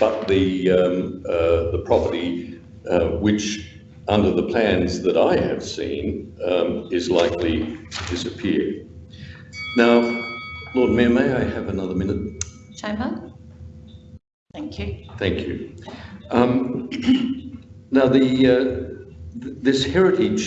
but the, um, uh, the property, uh, which under the plans that I have seen, um, is likely to disappear. Now, Lord Mayor, may I have another minute? Chamber? Thank you. Thank you. Um, now, the, uh, th this heritage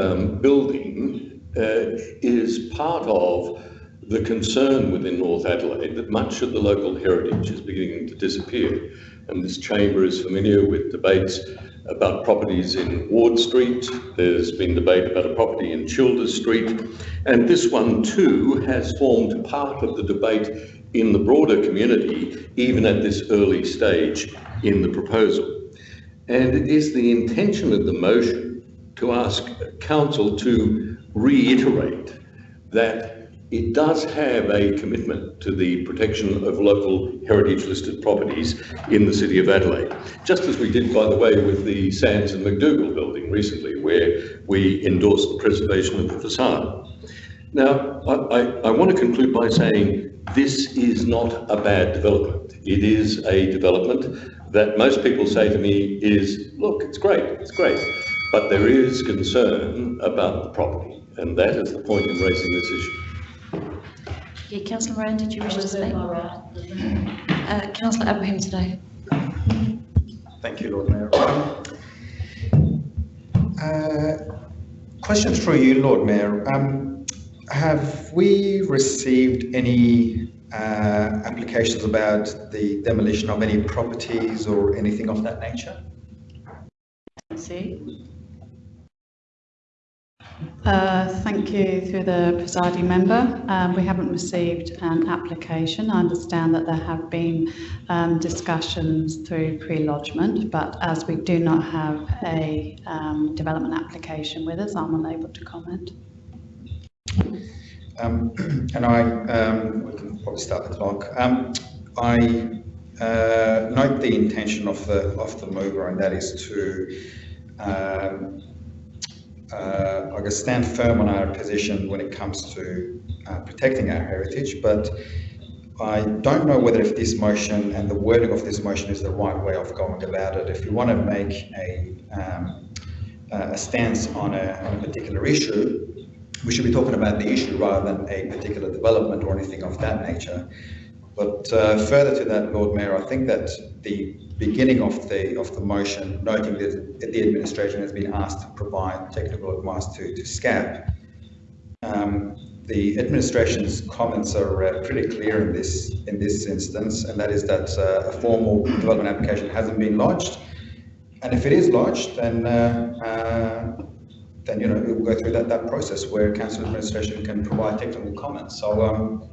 um, building uh, is part of the concern within North Adelaide that much of the local heritage is beginning to disappear. And this chamber is familiar with debates about properties in Ward Street. There's been debate about a property in Childers Street. And this one too has formed part of the debate in the broader community, even at this early stage in the proposal. And it is the intention of the motion to ask Council to reiterate that it does have a commitment to the protection of local heritage listed properties in the City of Adelaide, just as we did, by the way, with the Sands and McDougall building recently, where we endorsed the preservation of the facade. Now, I, I, I want to conclude by saying this is not a bad development. It is a development that most people say to me is, look, it's great, it's great, but there is concern about the property, and that is the point in raising this issue. Yeah, Councillor Moran, did you wish to speak? Uh, Councillor Abrahimzadeh. Thank you, Lord Mayor. Uh, question for you, Lord Mayor. Um, have we received any uh, applications about the demolition of any properties or anything of that nature? See? Uh, Thank you through the presiding member. Um, We haven't received an application. I understand that there have been um, discussions through pre-lodgement, but as we do not have a um, development application with us, I'm unable to comment. Um, and I, um, we can probably start the clock. Um, I uh, note the intention of the of the mover, and that is to, uh, I guess, stand firm on our position when it comes to uh, protecting our heritage. But I don't know whether if this motion and the wording of this motion is the right way of going about it. If you want to make a um, a stance on a, on a particular issue, we should be talking about the issue rather than a particular development or anything of that nature. But uh, further to that, Lord Mayor, I think that the beginning of the of the motion, noting that the administration has been asked to provide technical advice to, to SCAP, um, the administration's comments are uh, pretty clear in this in this instance, and that is that uh, a formal development application hasn't been lodged, and if it is lodged, then uh, uh, then you know it will go through that, that process where council administration can provide technical comments. So um,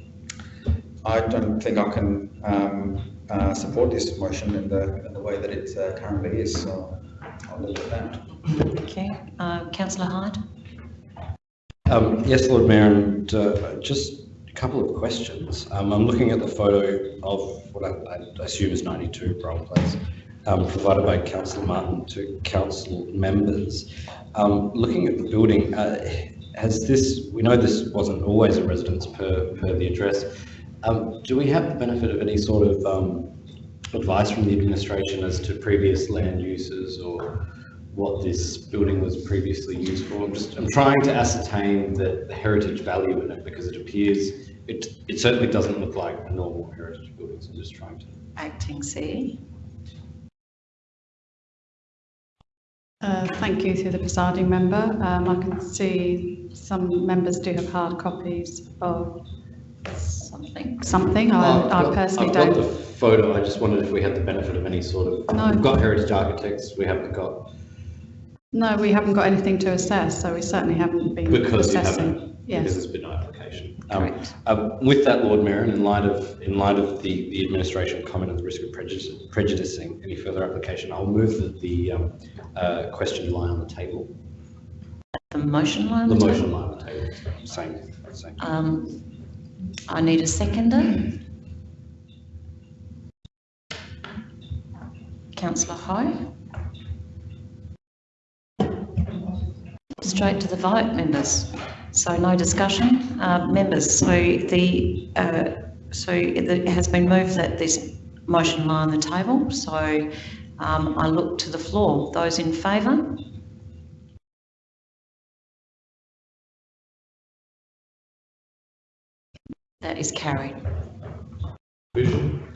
I don't think I can um, uh, support this motion in the in the way that it uh, currently is. So I'll leave it at that. Okay. Uh, Councillor Hyde? Um, yes, Lord Mayor, and uh, just a couple of questions. Um, I'm looking at the photo of what I, I assume is 92 Brown Place, um, provided by Councillor Martin to council members. Um, looking at the building, uh, has this, we know this wasn't always a residence per, per the address. Um, do we have the benefit of any sort of um, advice from the administration as to previous land uses or what this building was previously used for. I'm just I'm trying to ascertain the, the heritage value in it because it appears it it certainly doesn't look like a normal heritage building. So I'm just trying to. Acting C. Uh, Thank you through the presiding member. Um, I can see some members do have hard copies of Something. something. I I've I got- personally I've got the don't. photo. I just wondered if we had the benefit of any sort of. No. We've got heritage architects. We haven't got No, we haven't got anything to assess, so we certainly haven't been because you assessing. haven't because Yes. there's been no application. Um, Correct. um, with that, Lord Mayor, and in light of in light of the, the administration comment on the risk of prejudice, prejudicing any further application, I'll move that the um, uh, question lie on the table. The motion line? The motion lie on the table. Same, same. Um, I need a seconder. Councillor High. Straight to the vote, members. So no discussion. Uh, members, so the, uh, so it it has been moved that this motion lie on the table, so um, I look to the floor. Those in favour? That is carried. Division.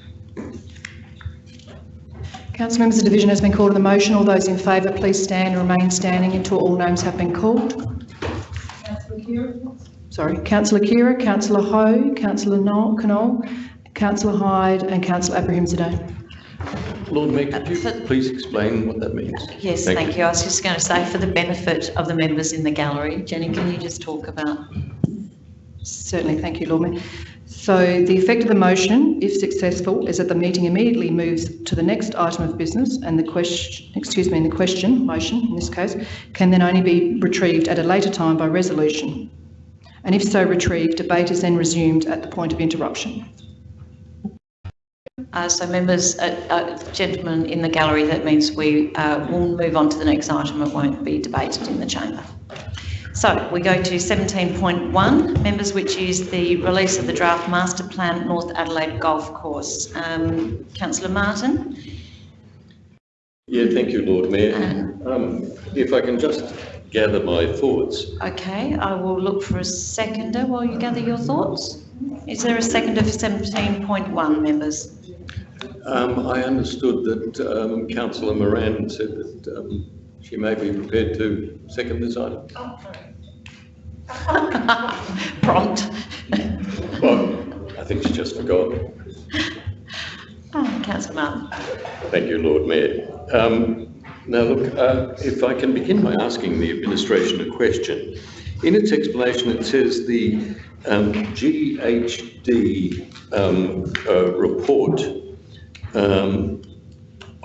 Council members, the division has been called on the motion. All those in favour, please stand and remain standing until all names have been called. Sorry, councillor Khera, councillor Hou, councillor Knoll, Knoll, councillor Hyde and councillor Abrahimzadeh. Lord Mayor, could you for- please explain what that means? Yes, thank you. I was just going to say, for the benefit of the members in the gallery, Jenny, can you just talk about? Certainly, thank you, Lord Mayor. So the effect of the motion, if successful, is that the meeting immediately moves to the next item of business and the question, excuse me, and the question, motion in this case, can then only be retrieved at a later time by resolution. And if so retrieved, debate is then resumed at the point of interruption. Uh, so members, uh, uh, gentlemen in the gallery, that means we uh, will move on to the next item. It won't be debated in the chamber. So we go to 17.1, members, which is the release of the draft master plan North Adelaide Golf Course. Um, Councillor Martin? Yeah, thank you, Lord Mayor. Um, If I can just gather my thoughts. Okay, I will look for a seconder while you gather your thoughts. Is there a seconder for 17.1, members? Um, I understood that um, councillor Moran said that um, she may be prepared to second this item. Prompt. Well, I think she just forgot. Oh, Councillor Martin. Thank you, Lord Mayor. Um, Now, look, uh, if I can begin by asking the administration a question. In its explanation, it says the um, GHD um, uh, report um,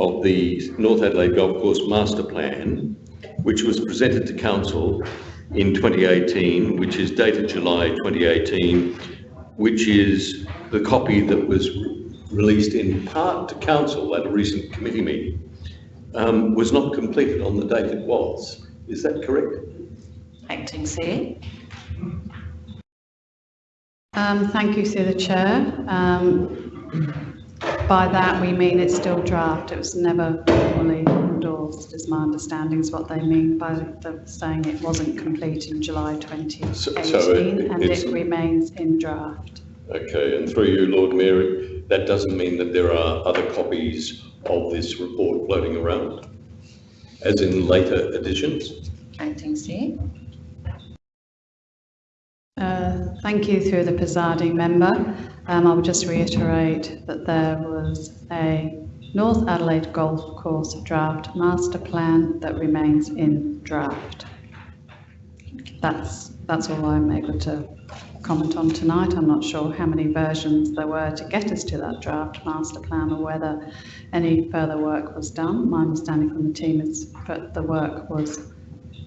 of the North Adelaide Golf Course Master Plan, which was presented to council in 2018, which is dated July 2018, which is the copy that was released in part to council at a recent committee meeting, um, was not completed on the date it was. Is that correct? Acting Chair. Um, thank you through the chair. Um, by that we mean it's still draft. It was never formally endorsed, is my understanding, is what they mean by the, saying it wasn't complete in July 2018 so it- and it remains in draft. Okay, and through you, Lord Mayor, that doesn't mean that there are other copies of this report floating around, as in later editions? Acting Chair. Uh, Thank you through the presiding member. Um, I would just reiterate that there was a North Adelaide Golf Course draft master plan that remains in draft. That's, that's all I'm able to comment on tonight. I'm not sure how many versions there were to get us to that draft master plan or whether any further work was done. My understanding from the team is that the work was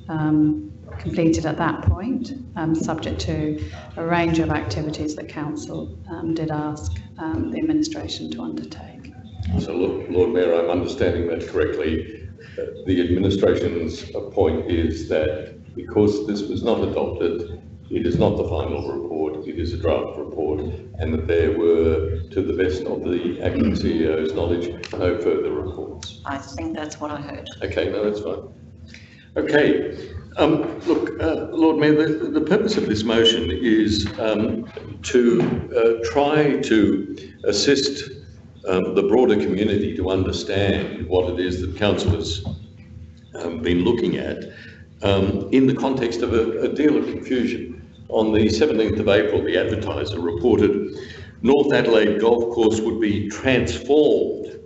um, completed at that point, um, subject to a range of activities that council um, did ask um, the administration to undertake. So, Lord Lord Mayor, I'm understanding that correctly. Uh, The administration's point is that because this was not adopted, it is not the final report, it is a draft report, and that there were, to the best of the acting CEO's knowledge, no further reports. I think that's what I heard. Okay, no, that's fine. Okay, um, look, uh, Lord Mayor, the, the purpose of this motion is um, to uh, try to assist um, the broader community to understand what it is that council has um, been looking at um, in the context of a, a deal of confusion. On the 17th of April, the advertiser reported North Adelaide Golf Course would be transformed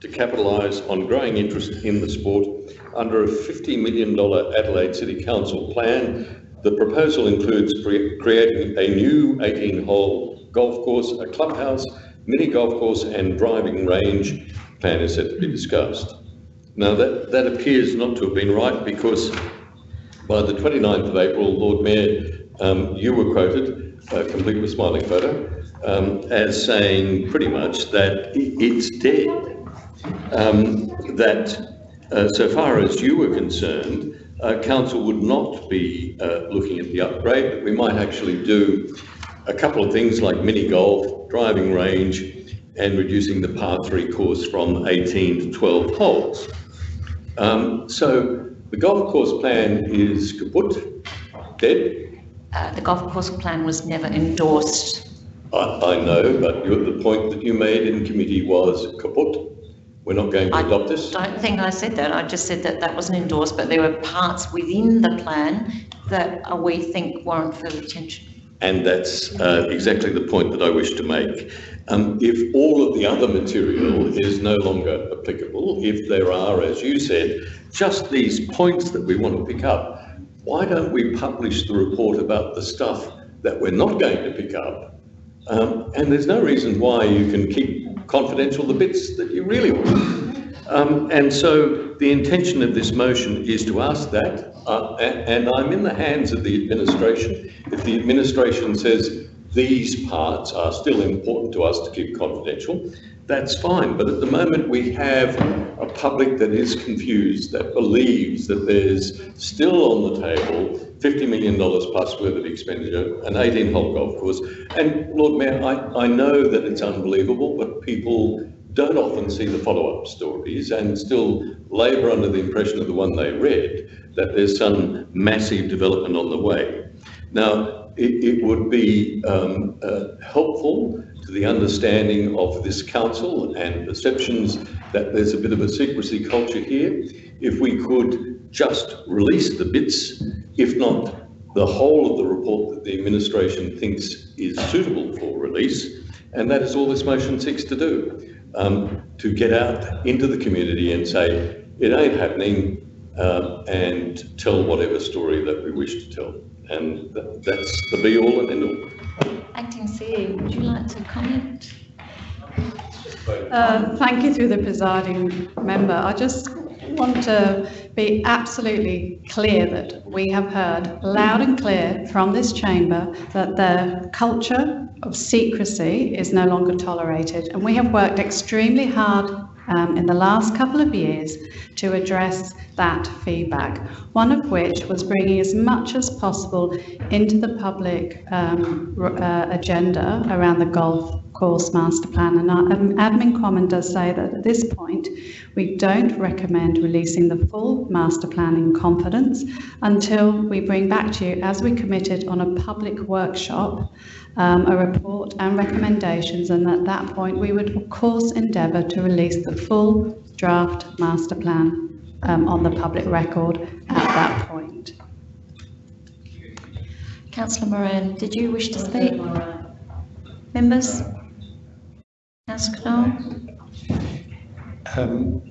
to capitalise on growing interest in the sport under a $50 million Adelaide City Council plan. The proposal includes cre- creating a new 18-hole golf course, a clubhouse, mini golf course and driving range. Plan is set to be discussed. Now, that, that appears not to have been right because by the 29th of April, Lord Mayor, um, you were quoted, uh, complete with smiling photo, um, as saying pretty much that it's dead um, that uh, so far as you were concerned, uh, council would not be uh, looking at the upgrade, but we might actually do a couple of things like mini golf, driving range, and reducing the par three course from 18 to 12 holes. Um, so the golf course plan is kaput, dead. Uh, the golf course plan was never endorsed. I, I know, but you the point that you made in committee was kaput. We're not going to I adopt this. I don't think I said that. I just said that that wasn't endorsed, but there were parts within the plan that uh, we think warrant further attention. And that's uh, exactly the point that I wish to make. Um, if all of the other material is no longer applicable, if there are, as you said, just these points that we want to pick up, why don't we publish the report about the stuff that we're not going to pick up? Um, and there's no reason why you can keep confidential the bits that you really want. Um, and so the intention of this motion is to ask that, uh, and I'm in the hands of the administration. If the administration says these parts are still important to us to keep confidential, that's fine. But at the moment, we have a public that is confused, that believes that there's still on the table $50 million plus worth of expenditure, an 18-hole golf course. And Lord Mayor, I, I know that it's unbelievable, but people don't often see the follow-up stories and still labour under the impression of the one they read, that there's some massive development on the way. Now, it, it would be um, uh, helpful to the understanding of this council and perceptions that there's a bit of a secrecy culture here. If we could just release the bits, if not the whole of the report that the administration thinks is suitable for release, and that is all this motion seeks to do, um, to get out into the community and say, it ain't happening, um, and tell whatever story that we wish to tell. And that, that's the be all and end all. Acting CEO, would you like to comment? Uh, Thank you through the presiding member. I just want to be absolutely clear that we have heard loud and clear from this chamber that the culture of secrecy is no longer tolerated. And we have worked extremely hard um, in the last couple of years to address that feedback. One of which was bringing as much as possible into the public um, uh, agenda around the golf course master plan. And our um, admin comment does say that at this point, we don't recommend releasing the full master plan in confidence until we bring back to you, as we committed on a public workshop, um, a report and recommendations. And at that point, we would of course endeavour to release the full draft master plan um, on the public record at that point. Councillor Moran, did you wish to speak? Members? Councillor Knoll? Um,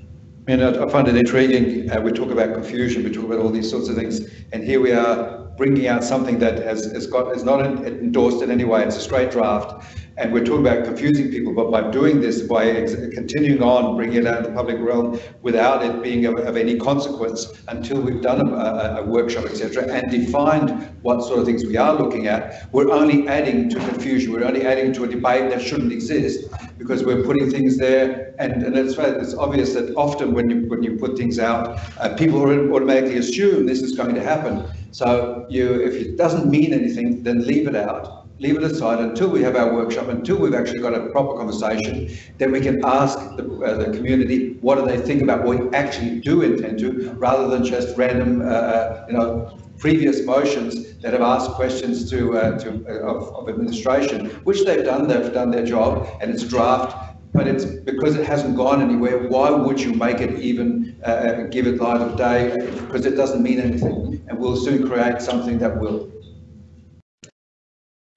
and I I find it intriguing, uh, we talk about confusion, we talk about all these sorts of things, and here we are bringing out something that has, has got, is not endorsed in any way, it's a straight draft, and we're talking about confusing people, but by doing this, by continuing on, bringing it out in the public realm without it being of, of any consequence until we've done a, a, a workshop, etc., and defined what sort of things we are looking at, we're only adding to confusion, we're only adding to a debate that shouldn't exist, because we're putting things there, and, and it's, it's obvious that often when you, when you put things out, uh, people automatically assume this is going to happen. So you, if it doesn't mean anything, then leave it out. Leave it aside until we have our workshop, until we've actually got a proper conversation. Then we can ask the, uh, the community what do they think about what we actually do intend to, rather than just random, uh, uh, you know, previous motions that have asked questions to, uh, to uh, of, of administration, which they've done. They've done their job, and it's draft. But it's because it hasn't gone anywhere. Why would you make it even uh, give it light of day? Because it doesn't mean anything, and we'll soon create something that will.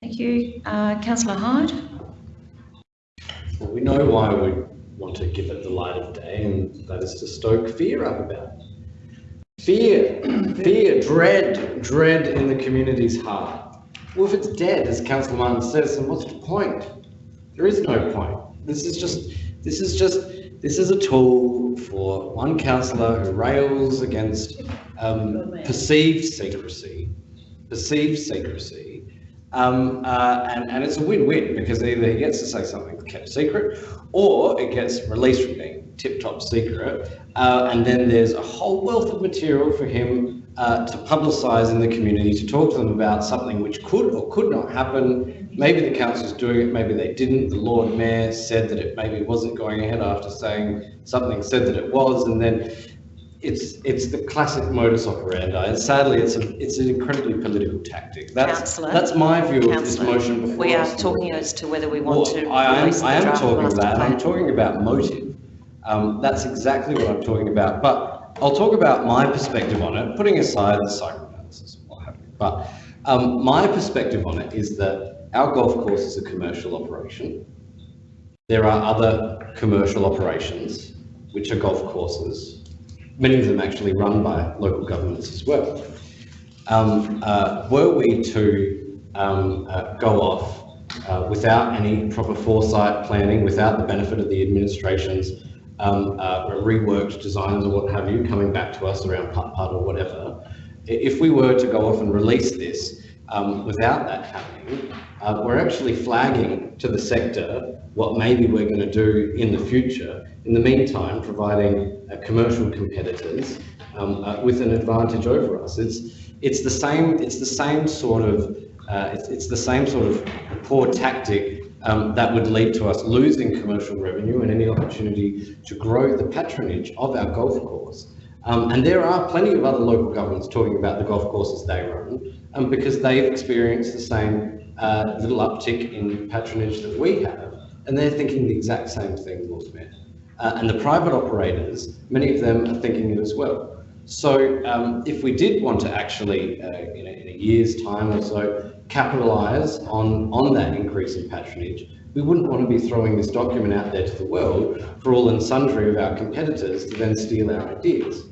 Thank you. Uh, Councillor Hyde? Well, we know why we want to give it the light of day, and that is to stoke fear up about it. Fear, fear, dread, dread in the community's heart. Well, if it's dead, as Councillor Martin says, then what's the point? There is no point. This is just, this is just, this is a tool for one councillor who rails against um, perceived secrecy, perceived secrecy, um, uh, and, and it's a win-win because either he gets to say something kept secret or it gets released from being tip-top secret. Uh, and then there's a whole wealth of material for him uh, to publicise in the community, to talk to them about something which could or could not happen. Maybe the council's doing it, maybe they didn't. The Lord Mayor said that it maybe wasn't going ahead after saying something said that it was, and then it's it's the classic modus operandi, and sadly, it's a it's an incredibly political tactic. That's Councillor, that's my view of this motion before. We are talking as to whether we want Well, to I am, I am talking about, I'm talking about motive. Um, that's exactly what I'm talking about, but I'll talk about my perspective on it, putting aside the psychoanalysis and what have you. But um, my perspective on it is that our golf course is a commercial operation. There are other commercial operations, which are golf courses, many of them actually run by local governments as well. Um, uh, were we to um, uh, go off uh, without any proper foresight planning, without the benefit of the administration's um, uh, reworked designs or what have you coming back to us around putt putt or whatever, if we were to go off and release this um, without that happening, uh, we're actually flagging to the sector what maybe we're going to do in the future. In the meantime, providing uh, commercial competitors um, uh, with an advantage over us. It's it's the same. It's the same sort of. Uh, it's, it's the same sort of poor tactic um, that would lead to us losing commercial revenue and any opportunity to grow the patronage of our golf course. Um, and there are plenty of other local governments talking about the golf courses they run um, because they've experienced the same uh, little uptick in patronage that we have, and they're thinking the exact same thing, Mayor. Uh, and the private operators, many of them are thinking it as well. So um, if we did want to actually, uh, you know, in a year's time or so, capitalise on, on that increase in patronage, we wouldn't want to be throwing this document out there to the world for all and sundry of our competitors to then steal our ideas.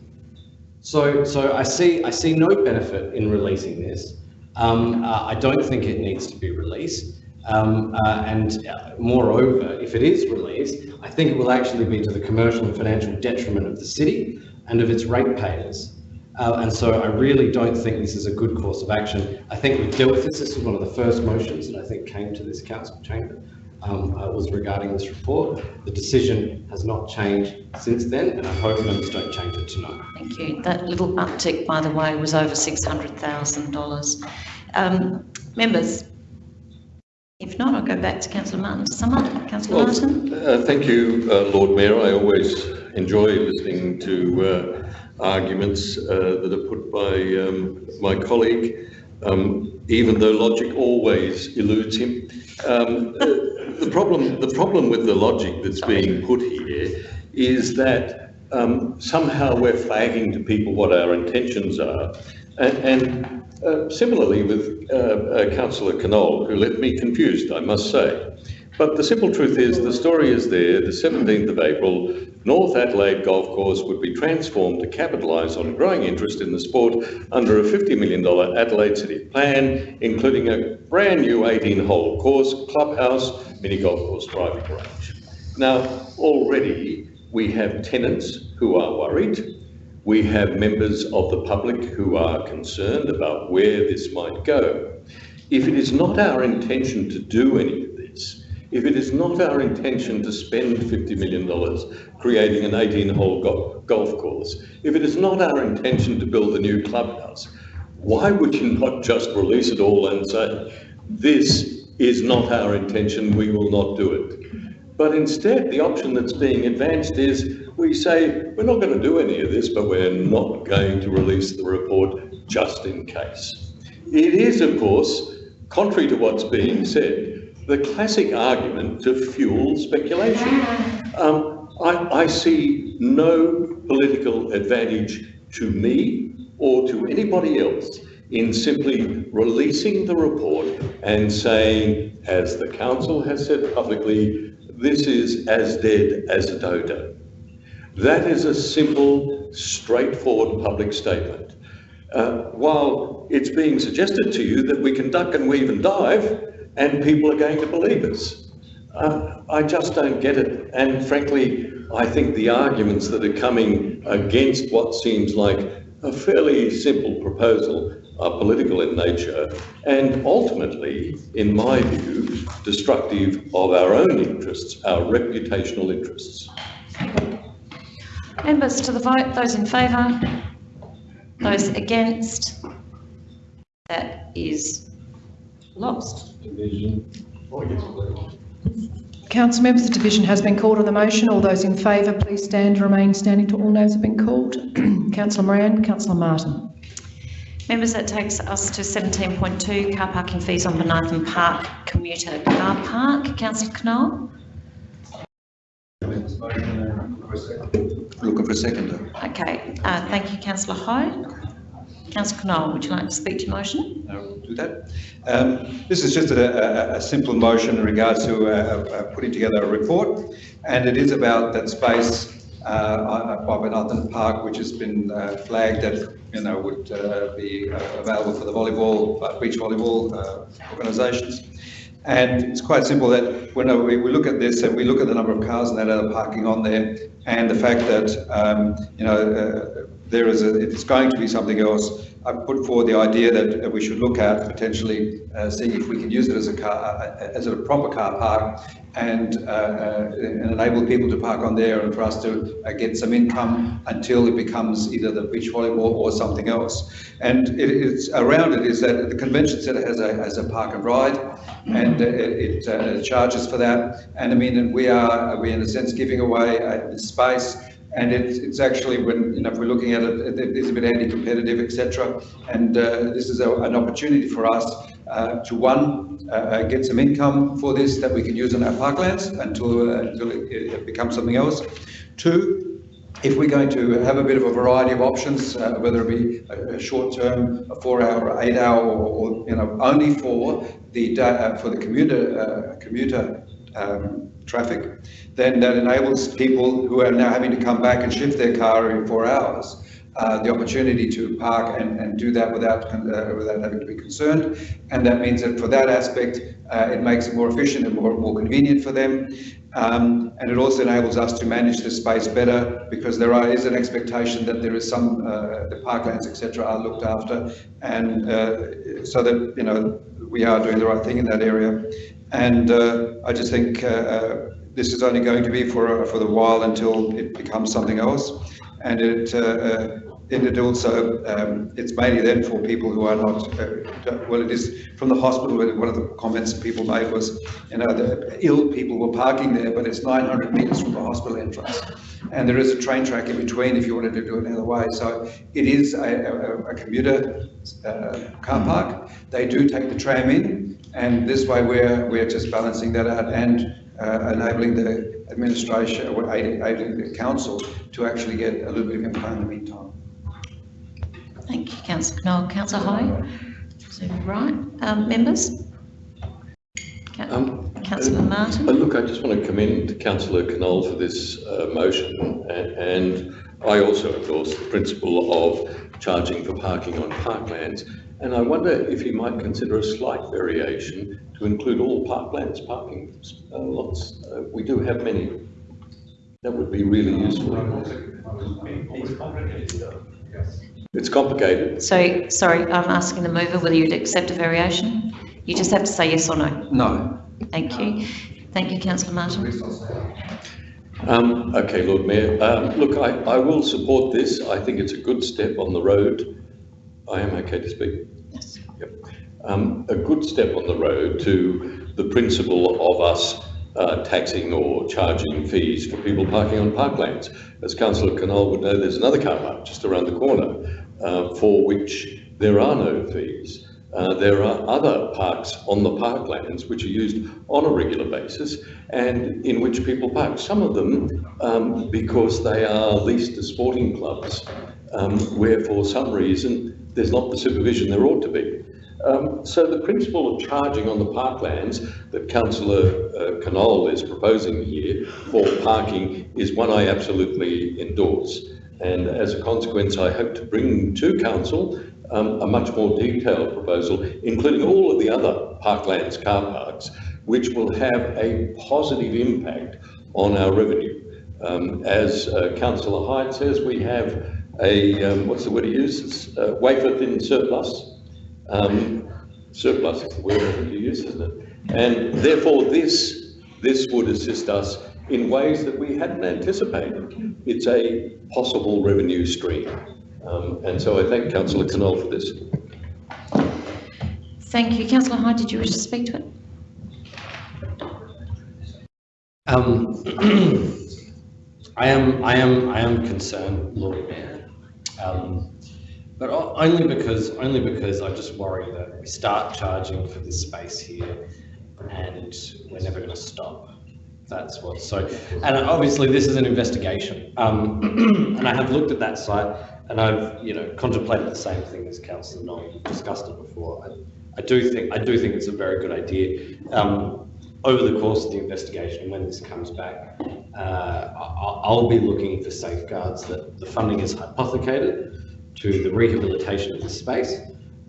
So, so I see, I see no benefit in releasing this. Um, uh, I don't think it needs to be released. Um, uh, and uh, moreover, if it is released, I think it will actually be to the commercial and financial detriment of the city and of its ratepayers. Uh, and so I really don't think this is a good course of action. I think we've dealt with this. This was one of the first motions that I think came to this council chamber. Um, uh, was regarding this report. The decision has not changed since then, and I hope members don't change it tonight. Thank you. That little uptick, by the way, was over $600,000. Um, members, if not, I'll go back to councillor Martin to sum up. Councillor Well, Martin? uh, Thank you, uh, Lord Mayor. I always enjoy listening to uh, arguments uh, that are put by um, my colleague, um, even though logic always eludes him. Um, The problem, the problem with the logic that's being put here is that um, somehow we're flagging to people what our intentions are. And, and uh, similarly with uh, uh, Councillor Knoll, who left me confused, I must say. But the simple truth is, the story is there, the 17th of April, North Adelaide Golf Course would be transformed to capitalise on growing interest in the sport under a $50 million Adelaide City plan, including a brand new 18-hole course, clubhouse, mini golf course, driving range. Now, already we have tenants who are worried. We have members of the public who are concerned about where this might go. If it is not our intention to do any of this, if it is not our intention to spend $50 million creating an 18-hole go- golf course, if it is not our intention to build a new clubhouse, why would you not just release it all and say, this is not our intention, we will not do it? But instead, the option that's being advanced is we say, we're not going to do any of this, but we're not going to release the report just in case. It is, of course, contrary to what's being said, the classic argument to fuel speculation. Um, I, I see no political advantage to me or to anybody else in simply releasing the report and saying, as the council has said publicly, this is as dead as a dodo. That is a simple, straightforward public statement. Uh, while it's being suggested to you that we can duck and weave and dive and people are going to believe us. Uh, I just don't get it. And frankly, I think the arguments that are coming against what seems like a fairly simple proposal are political in nature and ultimately, in my view, destructive of our own interests, our reputational interests. Members to the vote, those in favour? Those against? That is lost. Council members, the division has been called on the motion. All those in favour, please stand and remain standing till all names have been called. Councillor Moran, Councillor Martin. Members, that takes us to 17.2, car parking fees on Bonython Park commuter car park. Councillor Knoll? Looking for a second. Okay, uh, thank you, councillor Hyde. Councillor Knoll, would you like to speak to your motion? I will do that. Um, This is just a, a, a simple motion in regards to uh, uh, putting together a report, and it is about that space uh, by Bonython Park, which has been uh, flagged that, you know, would uh, be uh, available for the volleyball, uh, beach volleyball uh, organisations. And it's quite simple that when we, we look at this and we look at the number of cars that are parking on there and the fact that, um, you know, uh, there is a, it's going to be something else. I put forward the idea that uh, we should look at potentially uh, seeing if we can use it as a car, uh, as a proper car park and, uh, uh, and enable people to park on there and for us to uh, get some income until it becomes either the beach volleyball or something else. And it, it's around it is that the convention centre has a, has a park and ride and uh, it, uh, charges for that. And I mean, we are, we in a sense giving away uh, space and it's, it's actually when, you know, if we're looking at it, it is a bit anti-competitive, etc. And uh, this is a, an opportunity for us uh, to one, uh, uh, get some income for this that we can use on our parklands until, uh, until it, it becomes something else. Two, if we're going to have a bit of a variety of options, uh, whether it be a, a short term, a four hour, or eight hour, or, or you know, only for the for the commuter commuter um, traffic, then that enables people who are now having to come back and shift their car in four hours. Uh, the opportunity to park and, and do that without uh, without having to be concerned, and that means that for that aspect, uh, it makes it more efficient and more, more convenient for them. Um, and it also enables us to manage the space better because there are, is an expectation that there is some, uh, the parklands, etc., are looked after, and uh, so that you know we are doing the right thing in that area. And uh, I just think this is only going to be for for the while until it becomes something else, and it. And it also, um, it's mainly then for people who are not, uh, well, it is from the hospital, one of the comments people made was, you know, the ill people were parking there, but it's 900 metres from the hospital entrance. And there is a train track in between if you wanted to do it another way. So it is a, a, a commuter uh, car park. They do take the tram in, and this way we're, we're just balancing that out and uh, enabling the administration, or aiding, aiding the council to actually get a little bit of info in the meantime. Thank you, councillor Knoll. Councillor Hyde? So, right, um, members? Um, Councillor Uh, Martin? Look, I just want to commend councillor Knoll for this uh, motion, a- and I also endorse the principle of charging for parking on parklands. And I wonder if you might consider a slight variation to include all parklands parking uh, lots. Uh, We do have many. That would be really useful. It's complicated. So, sorry, I'm asking the mover whether you'd accept a variation? You just have to say yes or no. No. Thank you. Thank you, councillor Martin. Um, okay, Lord Mayor, um, look, I, I will support this. I think it's a good step on the road. I am okay to speak. Yes. Yep. Um, a good step on the road to the principle of us uh, taxing or charging fees for people parking on parklands. As Councillor Knoll would know, there's another car park just around the corner uh, for which there are no fees. Uh, there are other parks on the parklands which are used on a regular basis and in which people park. Some of them um, because they are leased to sporting clubs um, where for some reason there's not the supervision there ought to be. Um, so the principle of charging on the parklands that Councillor uh, Knoll is proposing here for parking is one I absolutely endorse. And as a consequence, I hope to bring to Council um, a much more detailed proposal, including all of the other parklands car parks, which will have a positive impact on our revenue. Um, as uh, Councillor Hyde says, we have a, um, what's the word he uses, uh, wafer thin surplus. Um, surplus is the word I think you use, isn't it? And therefore, this, this would assist us in ways that we hadn't anticipated. It's a possible revenue stream. Um, and so I thank councillor Knoll for this. Thank you. Councillor Hyde, did you wish to speak to it? Um, I am, I am, I am concerned, Lord Mayor. Um, but only because, only because I just worry that we start charging for this space here and we're never going to stop. That's what, so, and obviously this is an investigation. Um, and I have looked at that site and I've, you know, contemplated the same thing as councillor Knoll, We've discussed it before. I, I do think, I do think it's a very good idea. Um, over the course of the investigation, when this comes back, uh, I'll be looking for safeguards that the funding is hypothecated to the rehabilitation of the space,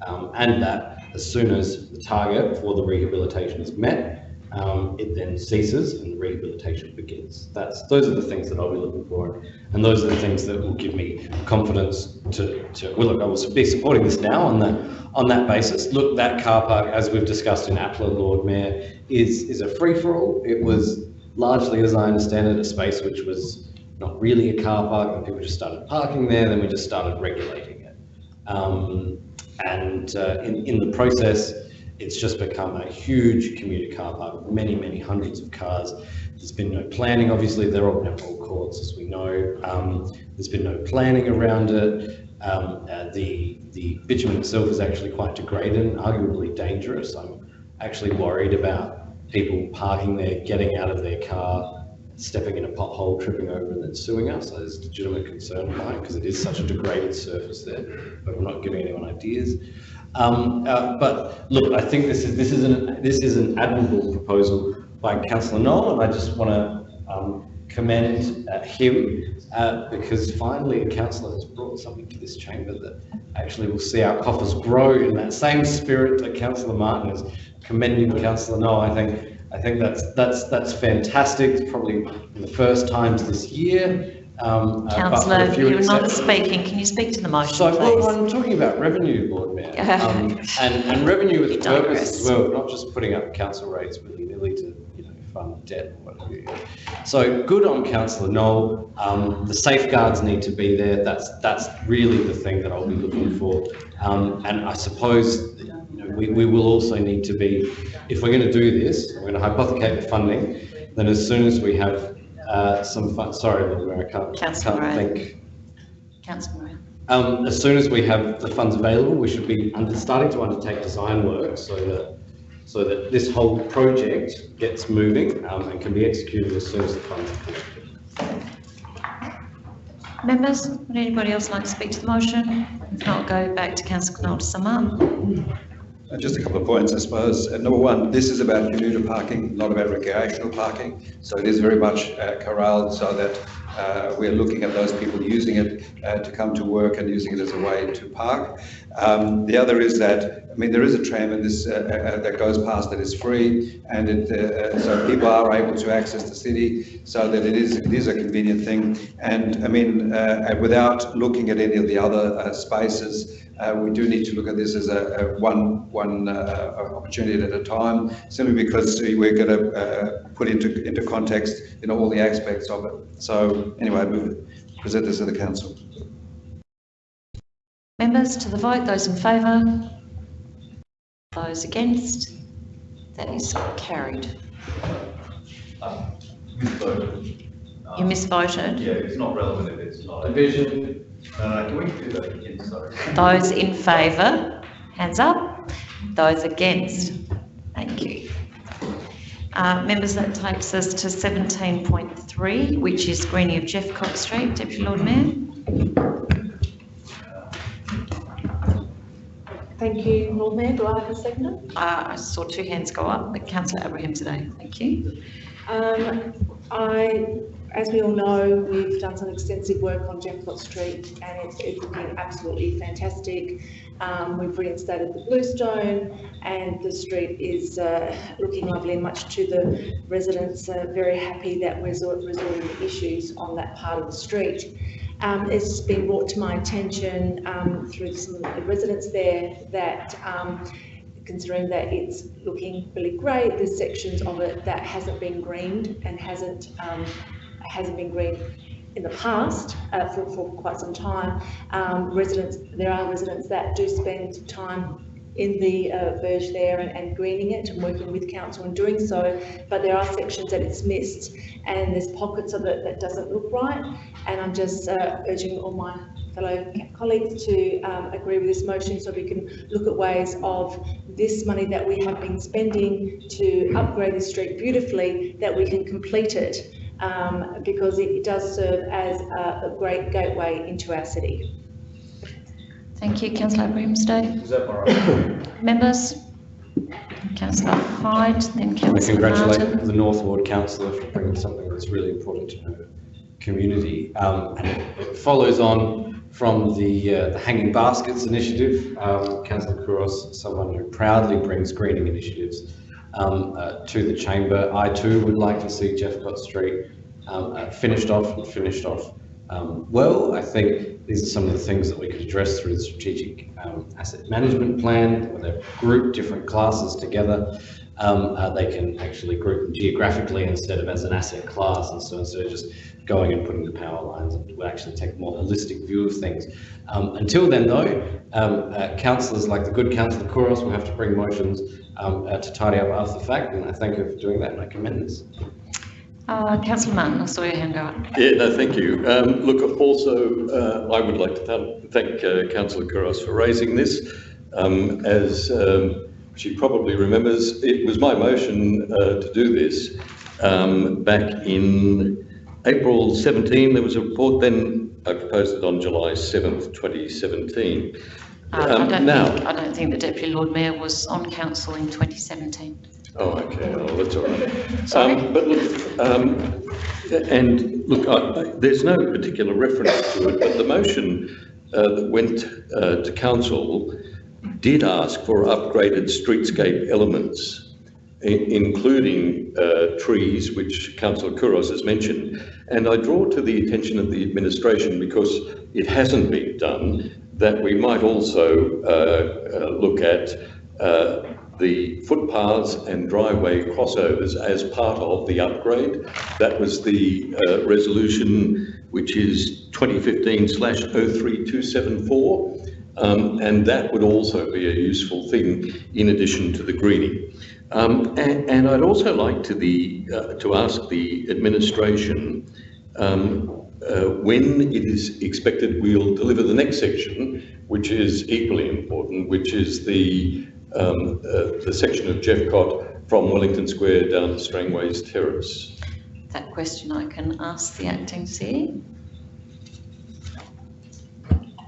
um, and that as soon as the target for the rehabilitation is met, um, it then ceases and rehabilitation begins. That's, those are the things that I'll be looking for, and those are the things that will give me confidence to, to, well, look, I will be supporting this now on that, on that basis. Look, that car park, as we've discussed in APLA, Lord Mayor, is, is a free-for-all. It was largely, as I understand it, a space which was not really a car park, and people just started parking there, then we just started regulating it. Um, and uh, in, in the process, it's just become a huge commuter car park with many, many hundreds of cars. There's been no planning, obviously, they're all netball courts, as we know. Um, there's been no planning around it. Um, uh, the, the bitumen itself is actually quite degraded and arguably dangerous. I'm actually worried about people parking there, getting out of their car, stepping in a pothole, tripping over and then suing us. There's legitimate concern mine because it is such a degraded surface there, but I'm not giving anyone ideas. Um, uh, but look, I think this is this is an this is an admirable proposal by Councillor Knoll, and I just want to um, commend uh, him uh, because finally a councillor has brought something to this chamber that actually will see our coffers grow in that same spirit that Councillor Martin is commending Councillor Knoll. I think I think that's that's that's fantastic. It's probably the first times this year. Um, uh, but for a Councillor, few you're not speaking. Can you speak to the motion, So, well. I'm talking about revenue, Lord Mayor, um, and, and revenue with purpose as well, not just putting up council rates willy-nilly to, you know, fund debt or what have you. So good on councillor Knoll, um, the safeguards need to be there, that's, that's really the thing that I'll be looking for. Um, and I suppose, you know, we, we will also need to be, if we're going to do this, we're going to hypothecate the funding, then as soon as we have, uh, some fun, sorry, Lord Mayor, I can't, can't think. Councillor Moran. Um, as soon as we have the funds available, we should be under, starting to undertake design work so that, so that this whole project gets moving, um, and can be executed as soon as the funds are collected. Members, would anybody else like to speak to the motion? If not, go back to councillor Knoll to sum up. Uh, Just a couple of points, I suppose. Uh, Number one, this is about commuter parking, not about recreational parking. So it is very much uh, corralled so that uh, we're looking at those people using it uh, to come to work and using it as a way to park. Um, The other is that, I mean, there is a tram and this, uh, uh, that goes past that is free and it, so people are able to access the city so that it is, it is a convenient thing. And I mean, without looking at any of the other spaces, we do need to look at this as a, a one one uh, opportunity at a time, simply because we're going to uh, put into into context, you know, all the aspects of it. So anyway, I move it, present this to the council. Members, to the vote, those in favour? Those against? That is carried. Misvoted. You misvoted. Yeah, it's not relevant if it's not. Division. Uh, can we do that again, sorry? Those in favour, hands up. Those against, thank you. Uh, members, that takes us to seventeen point three, which is Greenie of Jeffcott Street. Deputy Lord Mayor? Thank you, Lord Mayor. Do I have a seconder? Uh, I saw two hands go up, but councillor Abrahimzadeh, thank you. Um, I, as we all know, we've done some extensive work on Jeffcott Street and it's, it's looking absolutely fantastic. Um, we've reinstated the bluestone and the street is, uh, looking lovely and much to the residents are very happy that we're resolving the issues on that part of the street. Um, it's been brought to my attention, um, through some of the residents there that, um, considering that it's looking really great, there's sections of it that hasn't been greened and hasn't, um, hasn't been greened in the past, uh, for, for quite some time, um, residents, there are residents that do spend time in the uh, verge there and, and greening it and working with council in doing so, but there are sections that it's missed and there's pockets of it that doesn't look right. And I'm just uh, urging all my fellow colleagues to um, agree with this motion so we can look at ways of this money that we have been spending to upgrade the street beautifully, that we can complete it um, because it does serve as a, a great gateway into our city. Thank you, councillor Grimsday. Is that all right? Members? Councillor Hyde, then I councillor congratulate Martin. the North Ward councillor for bringing something that's really important to her community. Um, and it, it follows on from the, uh, the Hanging Baskets initiative. Um, councillor Couros, someone who proudly brings greening initiatives um, uh, to the chamber. I too would like to see Jeffcott Street um, uh, finished off and finished off um, well. I think these are some of the things that we could address through the strategic um, asset management plan, where they group different classes together. Um, uh, they can actually group them geographically instead of as an asset class. And so instead of just going and putting the power lines, it will actually take a more holistic view of things. Um, until then, though, uh, councillors like the good councillor Couros will have to bring motions um, uh, to tidy up after the fact. And I thank you for doing that and I commend this. Uh, councillor Martin, I saw your hand go up. Yeah, no, thank you. Um, look, also, uh, I would like to th- thank uh, Councillor Couros for raising this. Um, as um, she probably remembers, it was my motion uh, to do this um, back in April 17. There was a report, then I proposed it on July 7th, 2017. I Um, don't now- think, I don't think the Deputy Lord Mayor was on council in 2017. Oh, okay, well, that's all right. Sorry? Um, But look, um, and look, I- I- there's no particular reference to it, but the motion uh, that went uh, to council did ask for upgraded streetscape elements, including uh, trees, which councillor Couros has mentioned. And I draw to the attention of the administration, because it hasn't been done, that we might also uh, uh, look at uh, the footpaths and driveway crossovers as part of the upgrade. That was the uh, resolution which is 2015-03274 Um, and that would also be a useful thing in addition to the greening. Um, and, and I'd also like to the uh, to ask the administration um, when it is expected we'll deliver the next section, which is equally important, which is the um, uh, the section of Jeffcott from Wellington Square down to Strangways Terrace. That question I can ask the acting CEO.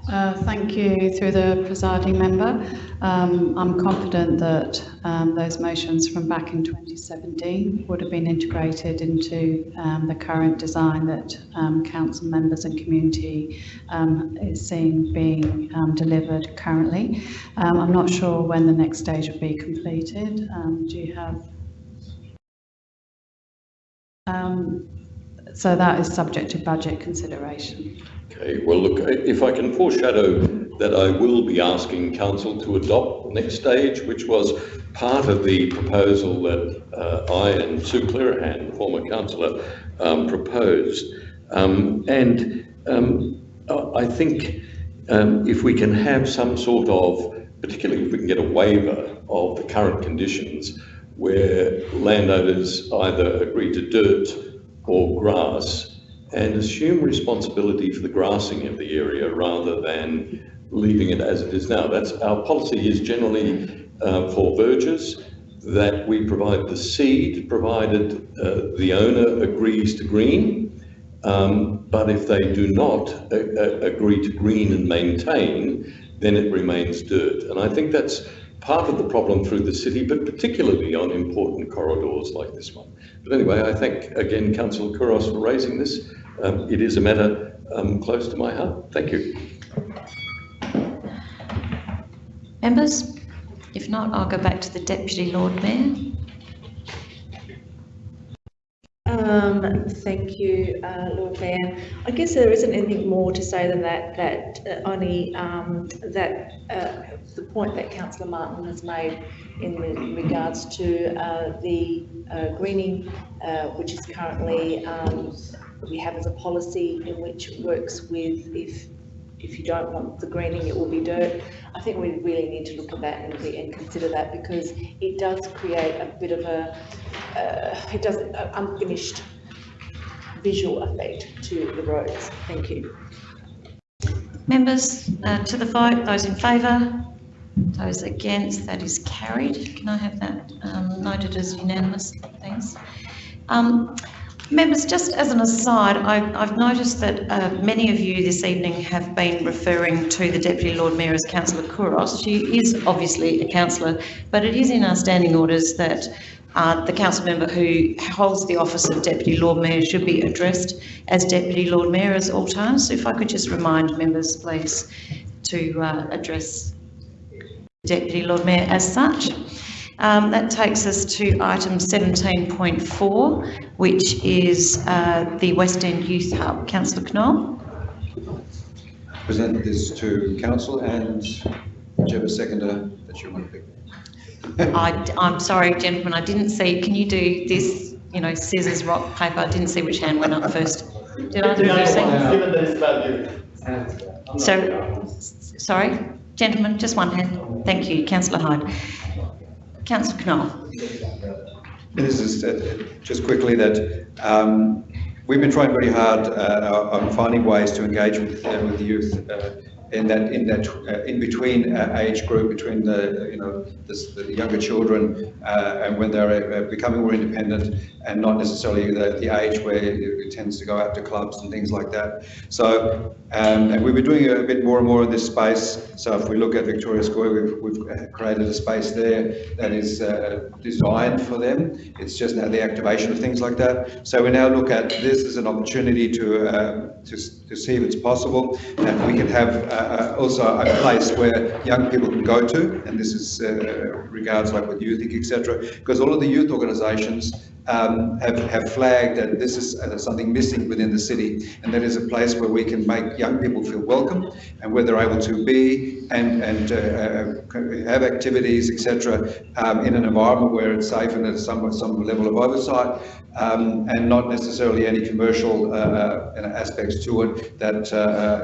Uh, Thank you through the presiding member. Um, I'm confident that um, those motions from back in 2017 would have been integrated into um, the current design that um, council members and community um, is seeing being um, delivered currently. I'm not sure when the next stage will be completed. Do you have? So that is subject to budget consideration. Okay, well, look, if I can foreshadow that I will be asking council to adopt the next stage, which was part of the proposal that uh, I and Sue Clearihan, former councillor, um, proposed. Um, and um, I I think um, if we can have some sort of, particularly if we can get a waiver of the current conditions where landowners either agree to dirt or grass and assume responsibility for the grassing of the area rather than leaving it as it is now. That's our policy is generally uh, for verges that we provide the seed provided uh, the owner agrees to green. Um, but if they do not uh, uh, agree to green and maintain, then it remains dirt. And I think that's part of the problem through the city, but particularly on important corridors like this one. But anyway, I thank again Councillor Couros for raising this. Um, it is a matter um, close to my heart. Thank you. Members? If not, I'll go back to the Deputy Lord Mayor. Um, thank you, uh, Lord Mayor. I guess there isn't anything more to say than that, that uh, only, um, that, uh, the point that councillor Martin has made in re- regards to, uh, the, uh, greening, uh, which is currently, um, we have as a policy in which it works with if, if you don't want the greening, it will be dirt. I think we really need to look at that and, and consider that because it does create a bit of a, uh, it does an unfinished visual effect to the roads. Thank you. Members, uh, to the vote, those in favour? Those against, that is carried. Can I have that um, noted as unanimous, thanks? Um, Members, just as an aside, I- I've noticed that uh, many of you this evening have been referring to the Deputy Lord Mayor as Councillor Couros. She is obviously a councillor, but it is in our standing orders that uh, the council member who holds the office of Deputy Lord Mayor should be addressed as Deputy Lord Mayor at all times. So if I could just remind members, please, to uh, address Deputy Lord Mayor as such. Um, that takes us to item 17.4, which is uh, the West End Youth Hub. Councillor Knoll? Present this to council and whichever seconder that you want to pick. I, am sorry, gentlemen, I didn't see, can you do this, you know, scissors, rock, paper? I didn't see which hand went up first. Did either of you see? Given that it's about. So, sorry, gentlemen, just one hand. Thank you, councillor Hyde. Councillor Knoll? This is uh, just quickly that um, we've been trying very hard uh, on finding ways to engage with, uh, with the youth uh, in that in that uh, in between uh, age group between the you know the younger children uh, and when they're uh, becoming more independent and not necessarily the, the age where it tends to go out to clubs and things like that. So um, and we've been doing a bit more and more in this space. So if we look at Victoria Square, we've, we've created a space there that is uh, designed for them. It's just now the activation of things like that. So we now look at this as an opportunity to uh, to, to see if it's possible that we can have uh, also a place where young people can go to, and this is uh, regards like with youth, etc. Because all of the youth organisations um, have, have flagged that this is uh, something missing within the city, and that is a place where we can make young people feel welcome and where they're able to be and, and uh, uh, have activities, etc., um, in an environment where it's safe and there's some, some level of oversight, um, and not necessarily any commercial uh, uh, aspects to it that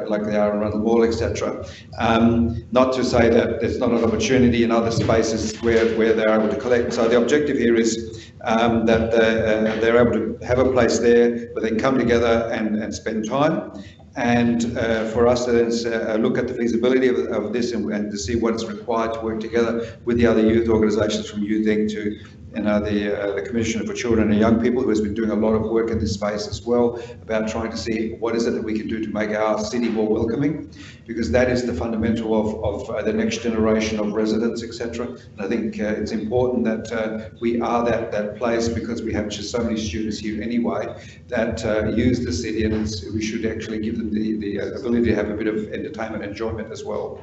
like they are around the mall, etc. Um, not to say that there's not an opportunity in other spaces where, where they're able to collect. So the objective here is um, that they're, uh, they're able to have a place there where they can come together and, and spend time. And uh, for us to then uh, look at the feasibility of, of this and, and, to see what is required to work together with the other youth organisations from Youth Inc. to you know, the, uh, the Commissioner for Children and Young People, who has been doing a lot of work in this space as well, about trying to see what is it that we can do to make our city more welcoming, because that is the fundamental of, of uh, the next generation of residents, etc. And I think uh, it's important that uh, we are that, that place, because we have just so many students here anyway, that uh, use the city, and we should actually give them the, the ability to have a bit of entertainment and enjoyment as well.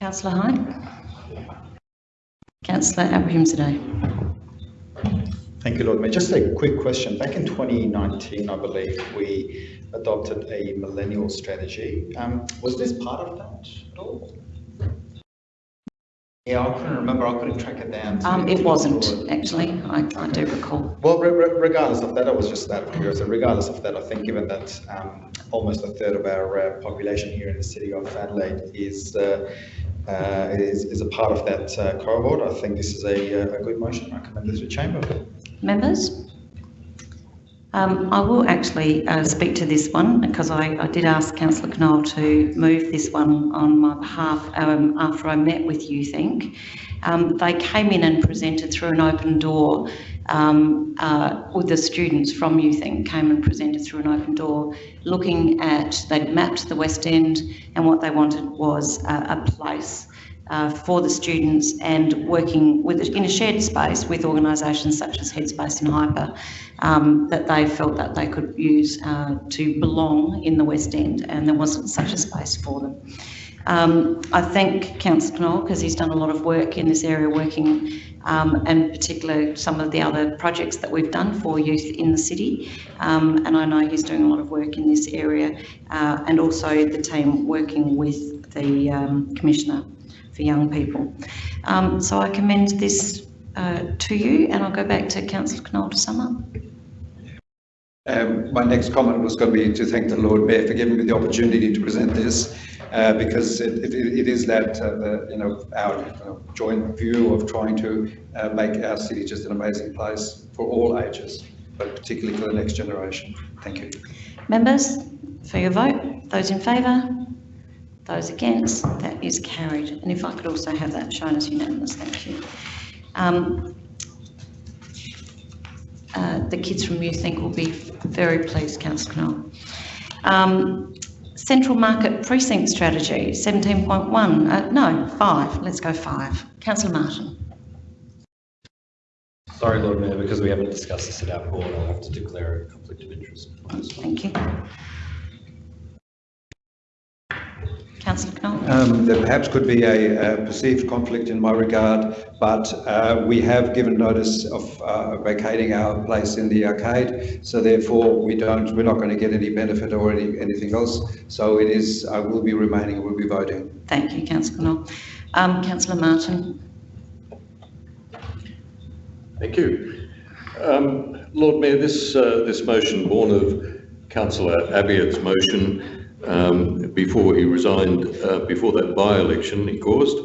Councillor Hyde? Councillor Abrahimzadeh. Thank you, Lord Mayor. Just a quick question. Back in 2019, I believe, we adopted a millennial strategy. Um, was this part of that at all? Yeah, I couldn't remember. I couldn't track it down. Um, it wasn't, actually. I, I do recall. Well, re re regardless of that, I was just that curious. So regardless of that, I think given that um, almost a third of our uh, population here in the city of Adelaide is uh, uh, is, is, a part of that uh, cohort. I think this is a, a good motion. I commend this to Chamber. Members? Um, I will actually uh, speak to this one because I, I did ask Councillor Knoll to move this one on my behalf um, after I met with you, think. Um, they came in and presented through an open door um, uh, with the students from Youth Inc. came and presented through an open door looking at, they'd mapped the West End and what they wanted was a, a place uh, for the students and working with in a shared space with organisations such as Headspace and Hyper um, that they felt that they could use uh, to belong in the West End and there wasn't such a space for them. Um, I thank Councillor Knoll because he's done a lot of work in this area, working um, and particularly some of the other projects that we've done for youth in the city. Um, and I know he's doing a lot of work in this area uh, and also the team working with the um, Commissioner for Young People. Um, so I commend this uh, to you and I'll go back to Councillor Knoll to sum up. Um, my next comment was going to be to thank the Lord Mayor for giving me the opportunity to present this, uh, because it, it, it is that, uh, the, you know, our you know, joint view of trying to uh, make our city just an amazing place for all ages, but particularly for the next generation. Thank you. Members, for your vote, those in favour, those against, that is carried. And if I could also have that shown as unanimous, thank you. Um, uh, the kids from Youth Inc will be very pleased, Councillor Knoll. Um, Central Market Precinct Strategy, 17.1, uh, no, 5, let's go 5. Councillor Martin. Sorry, Lord Mayor, because we haven't discussed this at our board, I'll have to declare a conflict of interest. Thank you. Councillor Knoll. Um, there perhaps could be a, a perceived conflict in my regard, but uh, we have given notice of uh, vacating our place in the arcade, so therefore we don't, we're not going to get any benefit or any, anything else. So it is, I will be remaining, we'll be voting. Thank you, Councillor Knoll. Um, Councillor Martin. Thank you. Um, Lord Mayor, this, uh, this motion, born of Councillor Abiad's motion um, before he resigned, uh, before that by-election he caused,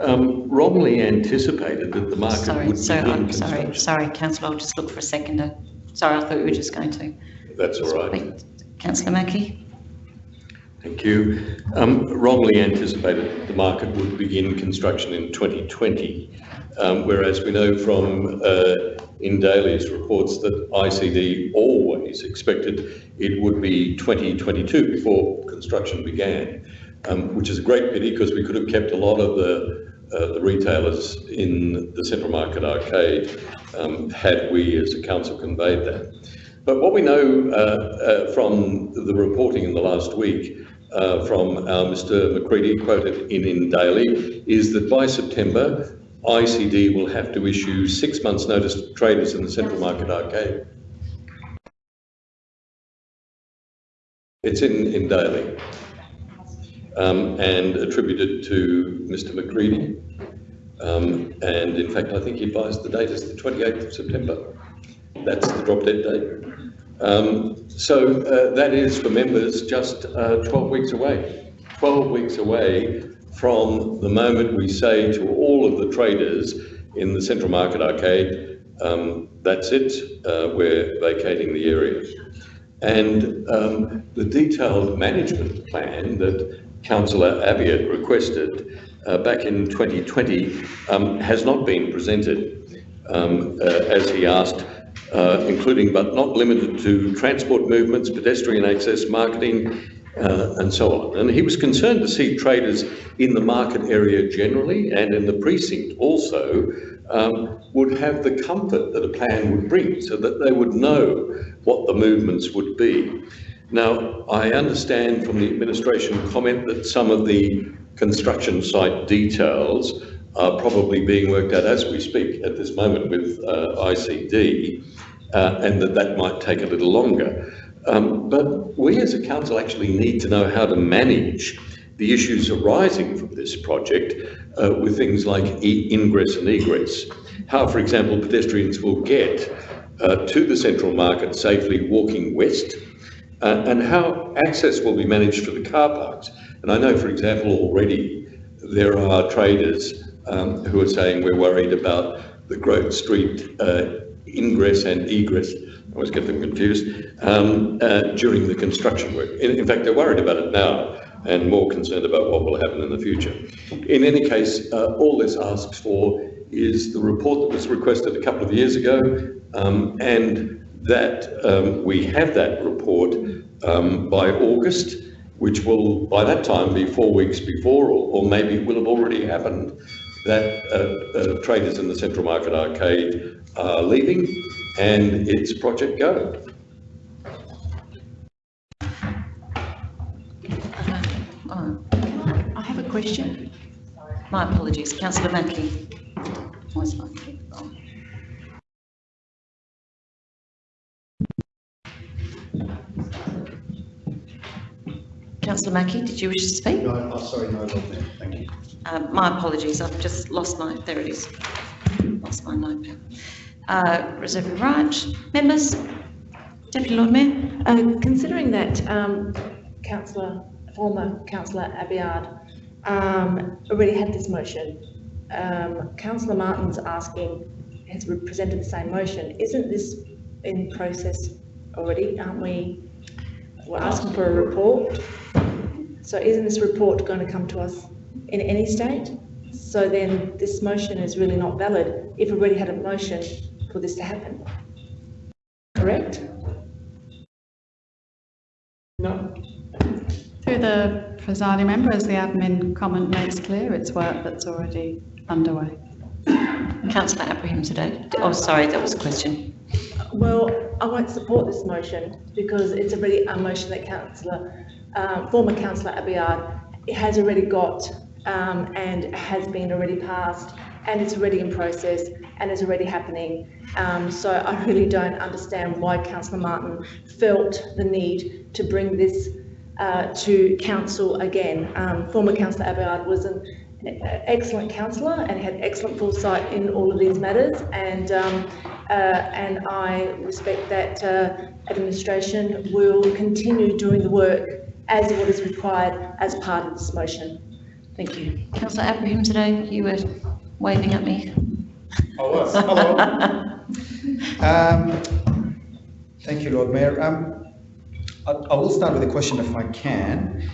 um, wrongly anticipated that the market Sorry, would so, begin I'm sorry, sorry, Councillor, I'll just look for a seconder. Sorry, I thought you were just going to. That's all right. Councillor Mackey. Thank you. Um, wrongly anticipated the market would begin construction in 2020, um, whereas we know from uh, InDaily's reports that ICD always expected it would be 2022 before construction began, um, which is a great pity because we could have kept a lot of the, uh, the retailers in the Central Market Arcade um, had we as a council conveyed that. But what we know uh, uh, from the reporting in the last week uh, from Mr McCready, quoted in InDaily, is that by September, ICD will have to issue six months' notice to traders in the Central Market Arcade. It's in, InDaily um, and attributed to Mr McCready. Um, and in fact, I think he advised the date is the 28th of September. That's the drop dead date. Um, so uh, that is for members just uh, 12 weeks away. 12 weeks away from the moment we say to all of the traders in the Central Market Arcade, um, that's it, uh, we're vacating the area. And um, the detailed management plan that Councillor Abiad requested uh, back in 2020 um, has not been presented, um, uh, as he asked, uh, including but not limited to transport movements, pedestrian access, marketing, uh, and so on. And he was concerned to see traders in the market area generally and in the precinct also um, would have the comfort that a plan would bring so that they would know what the movements would be. Now, I understand from the administration comment that some of the construction site details are probably being worked out as we speak at this moment with uh, ICD, uh, and that that might take a little longer. Um, but we as a council actually need to know how to manage the issues arising from this project uh, with things like e ingress and egress. How, for example, pedestrians will get uh, to the central market safely walking west, uh, and how access will be managed for the car parks. And I know, for example, already there are traders um, who are saying we're worried about the Grote Street uh, ingress and egress, always get them confused, um, uh, during the construction work. In, in, fact, they're worried about it now and more concerned about what will happen in the future. In any case, uh, all this asks for is the report that was requested a couple of years ago um, and that um, we have that report um, by August, which will by that time be four weeks before or, or maybe will have already happened that uh, uh, traders in the Central Market Arcade are leaving and it's Project Go. Oh, I have a question. My apologies. Councillor Mackie. Where's my clip? Councillor Mackie, did you wish to speak? No, oh, sorry, no, Lord Mayor, thank you. Uh, my apologies, I've just lost my, there it is. Lost my notepad. Uh, reserve. Members? Deputy Lord Mayor? Uh, considering that, um, councillor, former councillor Abiad, um, already had this motion, um, councillor Martin's asking, has presented the same motion, isn't this in process already, aren't we? We're asking for a report, so isn't this report going to come to us in any state? So then this motion is really not valid if we already had a motion for this to happen. Correct? No? Through the presiding member, as the admin comment makes clear, it's work that's already underway. Councillor Abrahimzadeh. Oh, sorry, that was a question. Well, I won't support this motion because it's already a motion that councillor, uh, former councillor Abiad has already got um, and has been already passed and it's already in process and it's already happening. Um, so I really don't understand why councillor Martin felt the need to bring this uh, to council again. Um, former councillor Abiad was an excellent councillor and had excellent foresight in all of these matters and um, uh, and I respect that uh, administration will continue doing the work as what is required as part of this motion. Thank you. Councillor Abrahimzadeh, you were waving at me. Was, hello. Um, Thank you, Lord Mayor. Um, I I will start with a question if I can.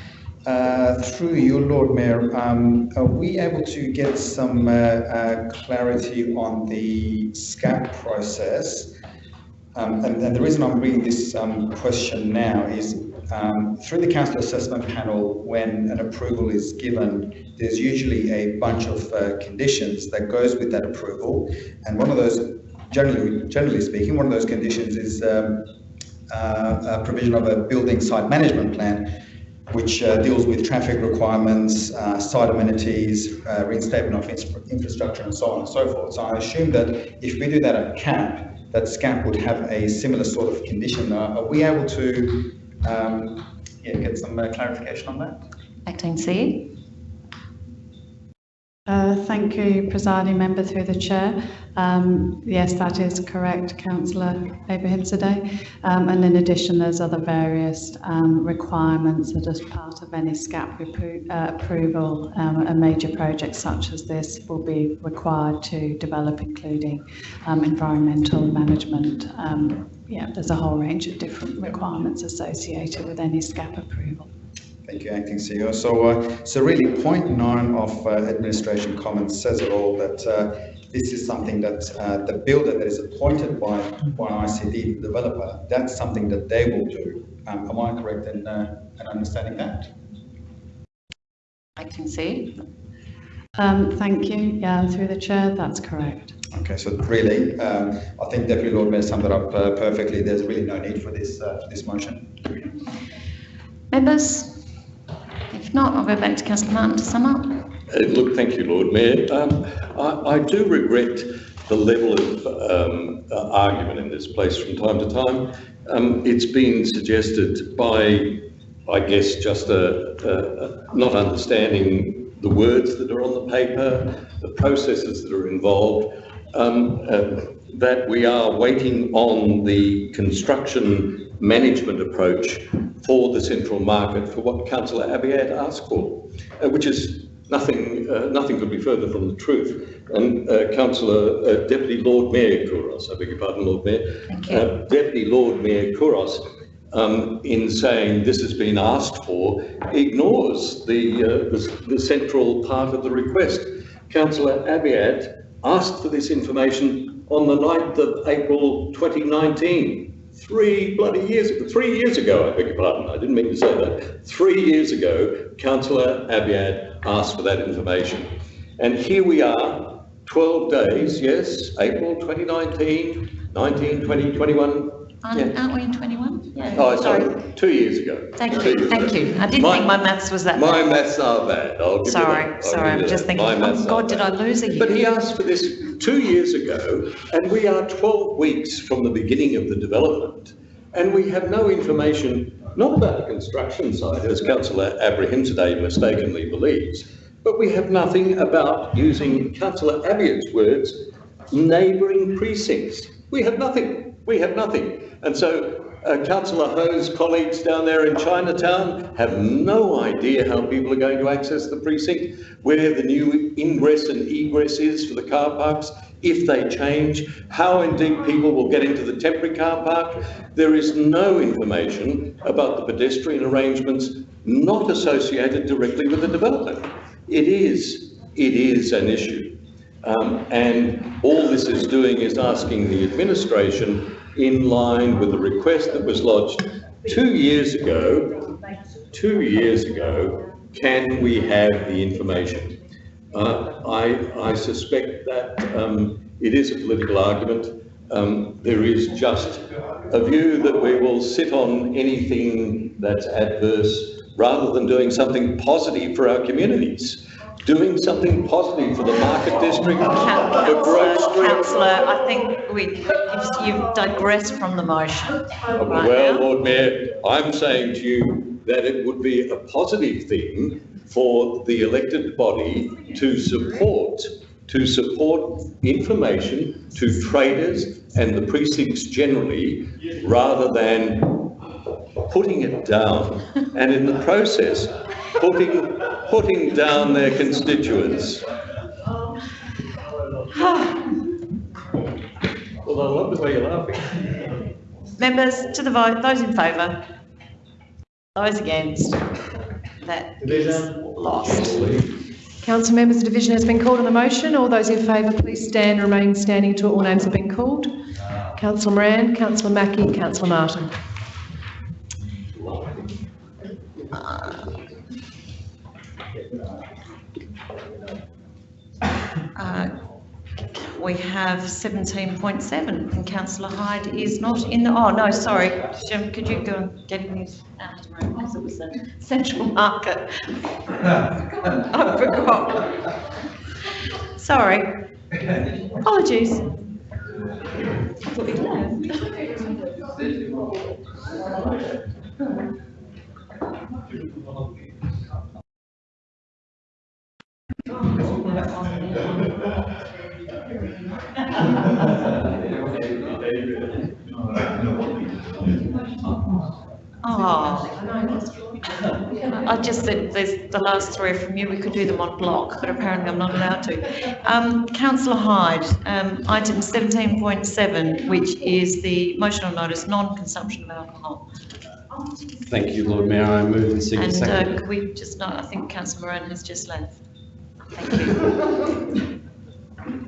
Uh, Through you, Lord Mayor, um, are we able to get some uh, uh, clarity on the SCAP process? Um, And and the reason I'm bringing this um, question now is um, through the council assessment panel, when an approval is given, there's usually a bunch of uh, conditions that goes with that approval. And one of those, generally, generally speaking, one of those conditions is um, uh, a provision of a building site management plan, which uh, deals with traffic requirements, uh, site amenities, uh, reinstatement of infrastructure and so on and so forth. So I assume that if we do that at CAP, that SCAP would have a similar sort of condition. Uh, Are we able to um, yeah, get some clarification on that? Acting CE. Uh, Thank you, presiding member through the chair. Um, Yes, that is correct, councillor Abrahimzadeh. Um And in addition, there's other various um, requirements that as part of any SCAP uh, approval, um, a major project such as this will be required to develop, including um, environmental management. Um, Yeah, there's a whole range of different requirements associated with any SCAP approval. Thank you, Acting CEO. So, uh, so really, point nine of uh, administration comments says it all, that uh, this is something that uh, the builder that is appointed by, by ICD, the developer, that's something that they will do. Um, Am I correct in, uh, in understanding that? Acting CE. Um, Thank you. Yeah, through the chair, that's correct. Okay, so really, um, I think Deputy Lord Mayor summed it up uh, perfectly. There's really no need for this, uh, for this motion. Members? Not, I'll go back to Councillor Martin to sum up. Uh, Look, thank you, Lord Mayor. Um, I, I do regret the level of um, uh, argument in this place from time to time. Um, it's been suggested by, I guess, just a, a not understanding the words that are on the paper, the processes that are involved, um, uh, that we are waiting on the construction management approach for the central market for what Councillor Abiad asked for, uh, which is nothing, uh, nothing could be further from the truth. And uh, Councillor uh, Deputy Lord Mayor Couros, I beg your pardon, Lord Mayor, uh, Deputy Lord Mayor Couros, um, in saying this has been asked for, ignores the, uh, the, the central part of the request. Councillor Abiad asked for this information on the 9th of April 2019. Three bloody years, three years ago, I beg your pardon, I didn't mean to say that. Three years ago, Councillor Abiad asked for that information. And here we are, 12 days, yes, April 2019, 19, 20, 21. Aren't, aren't we in 21? Yeah, Oh, sorry, two years ago. Thank Two you, thank ago. you. I didn't My- think my maths was that My bad. maths are bad, I'll give you that. Sorry, sorry, I'm just thinking, My oh maths are God, did I lose a year? But he asked for this two years ago, and we are 12 weeks from the beginning of the development, and we have no information, not about the construction side, as councillor Abrahimzadeh mistakenly believes, but we have nothing about, using councillor Abiad's words, neighbouring precincts. We have nothing, we have nothing. And so uh, councillor Hou's colleagues down there in Chinatown have no idea how people are going to access the precinct, where the new ingress and egress is for the car parks, if they change, how indeed people will get into the temporary car park. There is no information about the pedestrian arrangements not associated directly with the development. It is, it is an issue. Um, and all this is doing is asking the administration in line with the request that was lodged two years ago, two years ago, can we have the information? Uh, I, I suspect that um, it is a political argument. Um, there is just a view that we will sit on anything that's adverse rather than doing something positive for our communities. Doing something positive for the Market District, for Grote Councillor, Street. councillor, I think we, you've- you've digressed from the motion right Well, now. Lord Mayor, I'm saying to you that it would be a positive thing for the elected body to support, to support information to traders and the precincts generally, rather than putting it down, and in the process, putting, putting down their constituents. Well, I love the way you're laughing. Members, to the vote, those in favour? Those against? That That is lost. Council members, the division has been called on the motion. All those in favour, please stand, remain standing until all names have been called. Councillor Moran, Councillor Mackie, Councillor Martin. We have 17.7 and councillor Hyde is not in the, oh, no, sorry. Jim, could you go and get him room because it was the central market. I forgot. Sorry. Apologies. I thought you'd left. Oh. I just said there's the last three from you, we could do them on block, but apparently I'm not allowed to. Um, councillor Hyde, um, item seventeen point seven, which is the motion on notice, non-consumption of alcohol. Thank you, Lord Mayor. I move and seek a And, uh, second. could we just know, I think councillor Moran has just left. Thank you.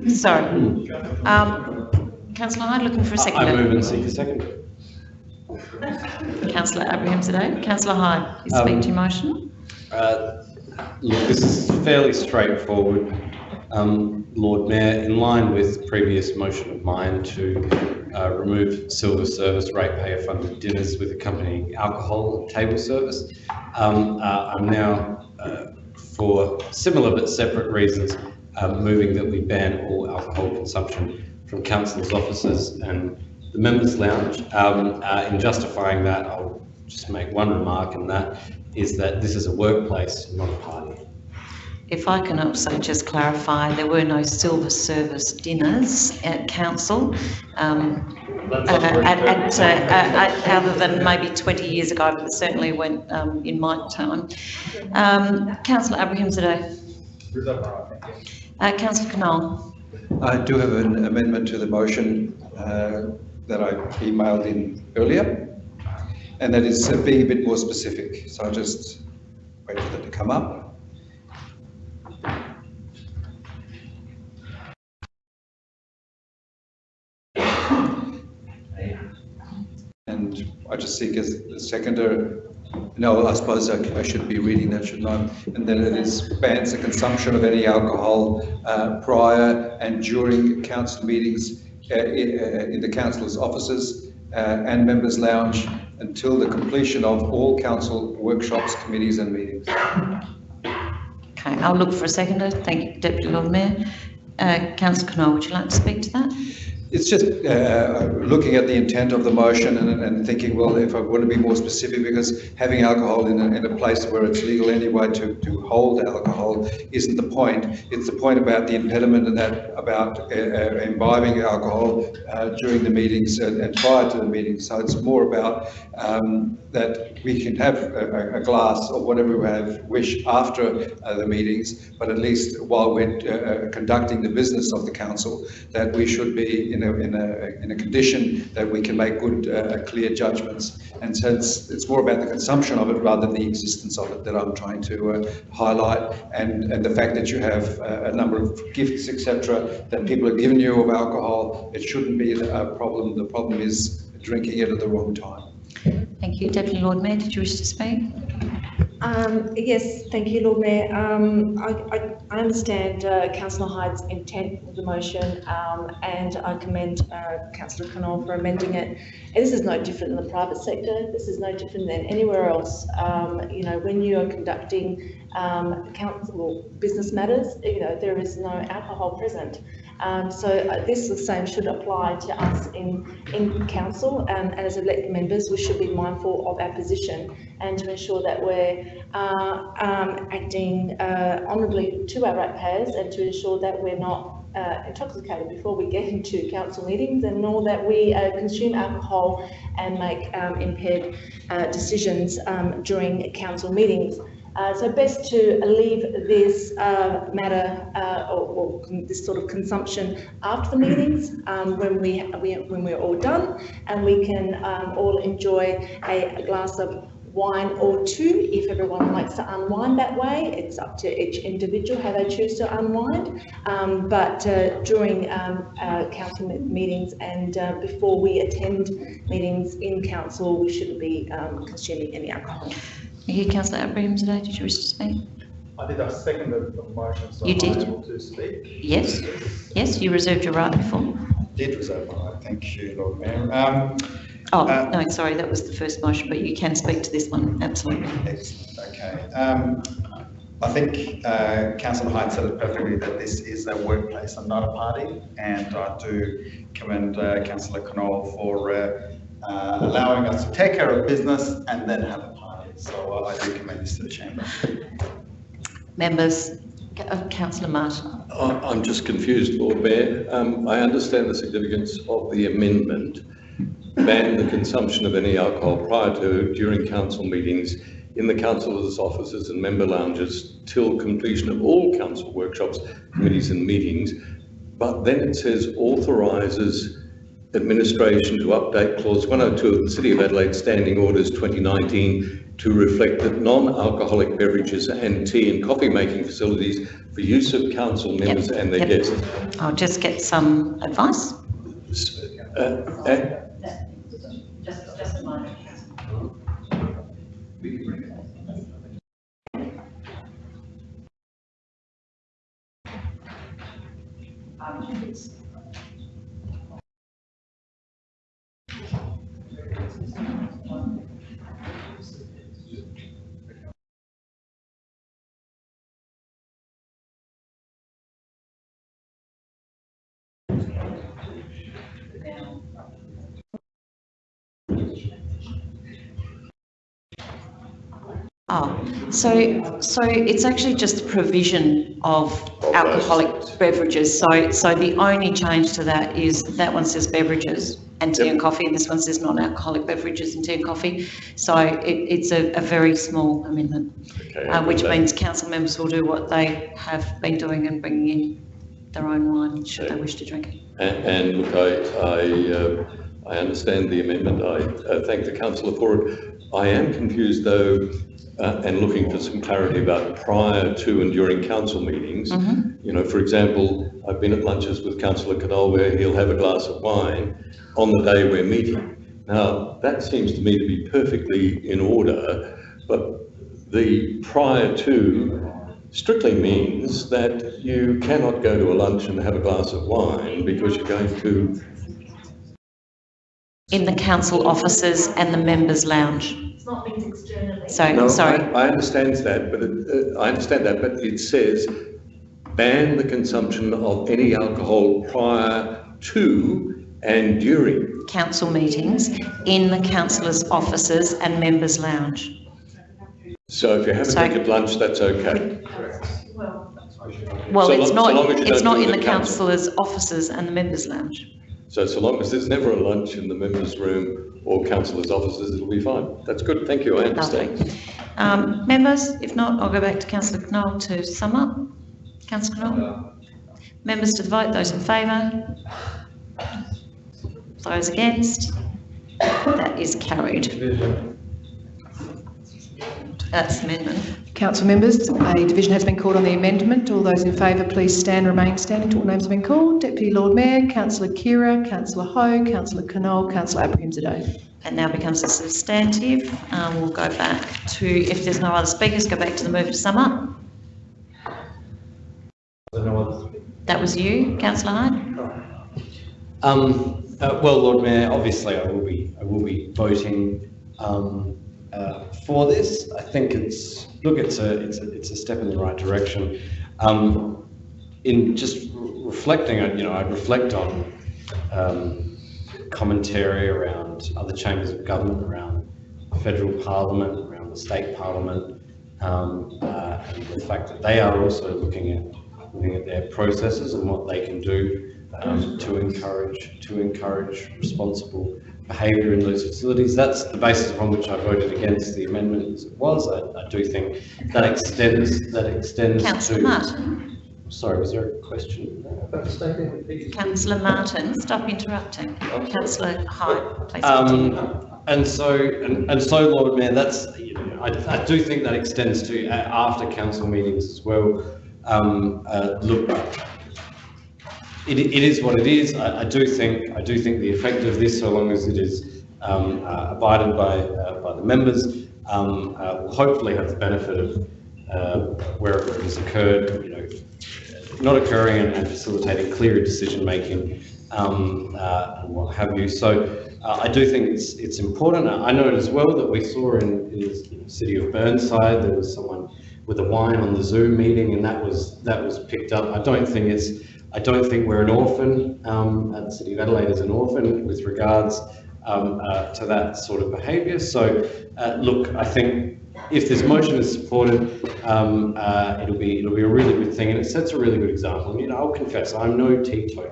Sorry. Um, councillor Hyde looking for a second. I move and seek a second. Councillor Abrahimzadeh. Councillor Hyde, you Um, speak to your motion. Uh, Look, this is fairly straightforward. Um, Lord Mayor, in line with previous motion of mine to uh, remove silver service ratepayer funded dinners with accompanying alcohol and table service, um, uh, I'm now, uh, for similar but separate reasons, um, moving that we ban all alcohol consumption from councillors' offices and the members' lounge. Um, uh, In justifying that, I'll just make one remark, and that is that this is a workplace, not a party. If I can also just clarify, there were no silver service dinners at council, um, uh, at, at, uh, uh, other than maybe 20 years ago, but certainly went um, in my time. Um, Councillor Abrahimzadeh. Uh, Councillor Knoll. I do have an amendment to the motion uh, that I emailed in earlier, and that is uh, being a bit more specific. So I'll just wait for that to come up. And I just seek a a seconder. No, I suppose I I should be reading that, shouldn't I? And then it is bans the consumption of any alcohol uh, prior and during council meetings uh, uh, in the councillor's offices uh, and members' lounge until the completion of all council workshops, committees and meetings. Okay, I'll look for a seconder. Thank you, Deputy Lord Mayor. Uh, Councillor Knoll, would you like to speak to that? It's just uh, looking at the intent of the motion and, and thinking, well, if I want to be more specific, because having alcohol in a, in a place where it's legal anyway to, to hold alcohol isn't the point. It's the point about the impediment and that about uh, uh, imbibing alcohol uh, during the meetings and, and prior to the meetings. So it's more about um, that we can have a, a glass or whatever we have wish after uh, the meetings, but at least while we're uh, uh, conducting the business of the council, that we should be in a, in a, in a condition that we can make good, uh, clear judgments. And so it's, more about the consumption of it rather than the existence of it that I'm trying to uh, highlight. And, and the fact that you have uh, a number of gifts, etc., that people are giving you of alcohol, it shouldn't be a problem. The problem is drinking it at the wrong time. Thank you. Deputy Lord Mayor, did you wish to speak? Um, yes, thank you, Lord Mayor. Um, I, I, I understand uh, Councillor Hyde's intent of the motion um, and I commend uh, Councillor Knoll for amending it. And this is no different than the private sector. This is no different than anywhere else. Um, you know, when you are conducting um, council business matters, you know, there is no alcohol present. Um, so uh, this the same should apply to us in, in council um, and as elected members we should be mindful of our position and to ensure that we're uh, um, acting uh, honourably to our ratepayers and to ensure that we're not uh, intoxicated before we get into council meetings and nor that we uh, consume alcohol and make um, impaired uh, decisions um, during council meetings. Uh, so best to leave this uh, matter uh, or, or, this sort of consumption after the meetings um, when we, we, when we're all done and we can um, all enjoy a, a, glass of wine or two if everyone likes to unwind that way. It's up to each individual how they choose to unwind. Um, but uh, during um, uh, council meetings and uh, before we attend meetings in council, we shouldn't be um, consuming any alcohol. Thank you, Councillor Abrahimzadeh. Did you wish to speak? I did. I seconded the motion, so you am did. able to speak. Yes. Yes, you reserved your right before. Did reserve my right. Thank you, Lord Mayor. Um, oh uh, no, sorry, that was the first motion, but you can speak to this one. Absolutely. Excellent. Okay. Um, I think uh, Councillor Hyde said it perfectly that this is a workplace and not a party, and I do commend uh, Councillor Knoll for uh, uh, allowing us to take care of business and then have a so uh, I do commend this to the chamber. Members, uh, Councillor Martin. I'm just confused, Lord Mayor. Um, I understand the significance of the amendment, ban the consumption of any alcohol prior to, during council meetings in the councillors' offices and member lounges till completion of all council workshops, committees and meetings. But then it says authorises administration to update clause 102 of the City of Adelaide Standing Orders 2019 to reflect that non-alcoholic beverages and tea and coffee making facilities for use of council members yep. and their yep. guests. I'll just get some advice. Uh, uh, just, just a moment. Oh, so so it's actually just a provision of alcoholic beverages. So so the only change to that is that one says beverages and tea yep. and coffee, and this one says non-alcoholic beverages and tea and coffee. So it, it's a, a, very small amendment, okay, uh, which means council members will do what they have been doing and bringing in their own wine should okay. they wish to drink it. And, and look, I I, uh, I understand the amendment. I uh, thank the councillor for it. I am confused though uh, and looking for some clarity about prior to and during council meetings. Mm -hmm. You know, for example, I've been at lunches with Councillor Knoll where he'll have a glass of wine on the day we're meeting. Now, that seems to me to be perfectly in order, but the prior to strictly means that you cannot go to a lunch and have a glass of wine because you're going to in the council offices and the members' lounge. It's not linked externally. So, No, sorry. I, I understand that, but it, uh, I understand that, but it says ban the consumption of any alcohol prior to and during. council meetings in the councillors' offices and members' lounge. So if you have a So- drink at lunch, that's okay. Well, So it's long- not, as you it's don't in the councillors' offices and the members' lounge. So so long as there's never a lunch in the members' room or councillors' offices, it'll be fine. That's good, thank you, I understand. Um, members, if not, I'll go back to councillor Knoll to sum up. Councillor Knoll? Members to the vote, those in favour? Those against? That is carried. That's amendment. Council members, a division has been called on the amendment. All those in favour, please stand, remain standing till all names have been called. Deputy Lord Mayor, Councillor Khera, Councillor Hou, Councillor Knoll, Councillor Abrahimzadeh. And now becomes a substantive. Um, we'll go back to, if there's no other speakers, go back to the move to sum up. That was you, councillor Hyde? Um, uh, well, Lord Mayor, obviously I will be, I will be voting, um, uh, for this. I think it's, look, it's a, it's a, it's a step in the right direction. Um, in just re- reflecting, you know, I reflect on, um, commentary around other chambers of government, around federal parliament, around the state parliament, um, uh, and the fact that they are also looking at, looking at their processes and what they can do um, to encourage, to encourage responsible behaviour in those facilities. That's the basis upon which I voted against the amendment as it was. I, I do think that extends, that extends Councillor to. Martin? Sorry, was there a question? Councillor Martin, stop interrupting. Councillor Hyde, please. Um, and so, and, and so, Lord Mayor, that's, you know, I, I do think that extends to uh, after council meetings as well. Um, uh, look, it, it is what it is. I, I do think, I do think the effect of this, so long as it is um, uh, abided by, uh, by the members, um, uh, will hopefully have the benefit of uh, wherever it has occurred, you know, not occurring and, and facilitating clearer decision making um, uh, and what have you. So uh, I do think it's it's important. I know as well that we saw in, in the city of Burnside there was someone with a wine on the Zoom meeting, and that was that was picked up. I don't think it's I don't think we're an orphan. Um, the city of Adelaide is an orphan with regards um, uh, to that sort of behaviour. So uh, look, I think if this motion is supported, um, uh, it'll be it'll be a really good thing, and it sets a really good example. You know, I'll confess, I'm no teetotaler.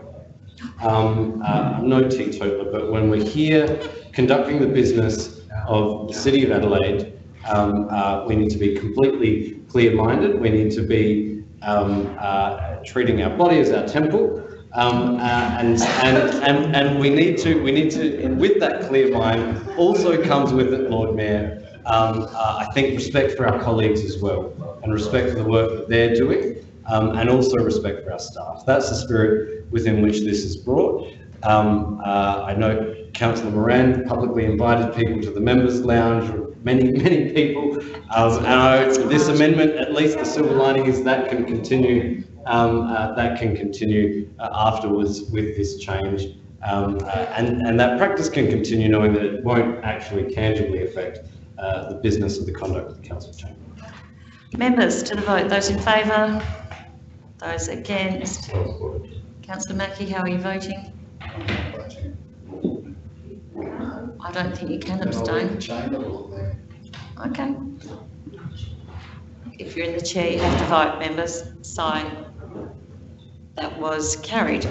Um, uh, I'm no teetotaler, but when we're here conducting the business of the City of Adelaide, um, uh, we need to be completely clear-minded. We need to be um, uh, treating our body as our temple. Um, uh, and, and, and, and we need to, we need to, with that clear mind, also comes with it, Lord Mayor, um, uh, I think respect for our colleagues as well, and respect for the work that they're doing, um, and also respect for our staff. That's the spirit within which this is brought. Um, uh, I know Councillor Moran publicly invited people to the members' lounge, many, many people. Um, and I, this amendment, at least the silver lining is that can continue, um, uh, that can continue uh, afterwards with this change. Um, uh, and, and that practice can continue knowing that it won't actually tangibly affect uh, the business of the conduct of the council chamber. Members to the vote, those in favour? Those against? Councillor Mackie, how are you voting? I don't think you can abstain. Okay. If you're in the chair, you have to vote, members. Sign. That was carried.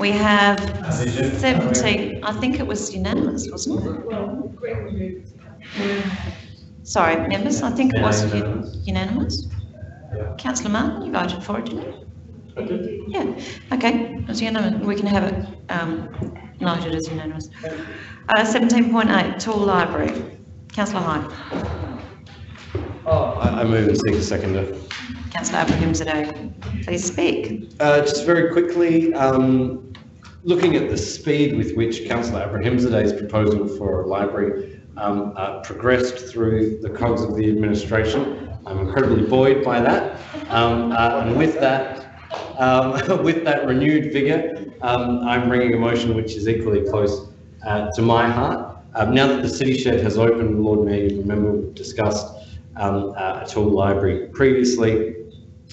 We have 17, I think it was unanimous, wasn't it? Sorry, members, I think it was u- unanimous. Councillor Martin, you voted for it, didn't you? Yeah, okay, it's unanimous. We can have it um, noted as unanimous. Uh, 17.8, Tool Library. Councillor Hyde. I, I move and seek a seconder. Councillor Abrahimzadeh, please speak. Uh, just very quickly, um, looking at the speed with which Councillor Abrahimzadeh's proposal for a library um, uh, progressed through the cogs of the administration, I'm incredibly buoyed by that. Um, uh, and with that, um, with that renewed vigour, um, I'm bringing a motion which is equally close uh, to my heart. Um, now that the City Shed has opened, Lord Mayor, you remember we discussed um, uh, a tool library previously.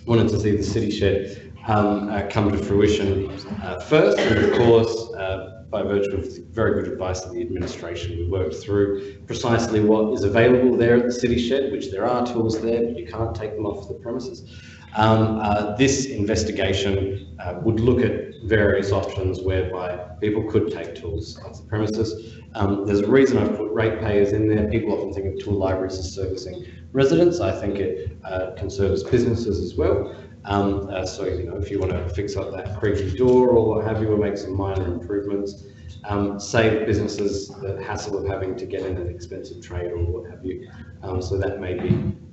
Wanted to see the City Shed um, uh, come to fruition uh, first, and of course, uh, by virtue of very good advice of the administration, we worked through precisely what is available there at the City Shed, which there are tools there, but you can't take them off the premises. Um, uh, this investigation uh, would look at various options whereby people could take tools off the premises. Um, there's a reason I've put ratepayers in there. People often think of tool libraries as servicing residents. I think it uh, can service businesses as well. Um, uh, so, you know, if you want to fix up that creaky door or what have you, or make some minor improvements, um, save businesses the hassle of having to get in an expensive trade or what have you. Um, so that may be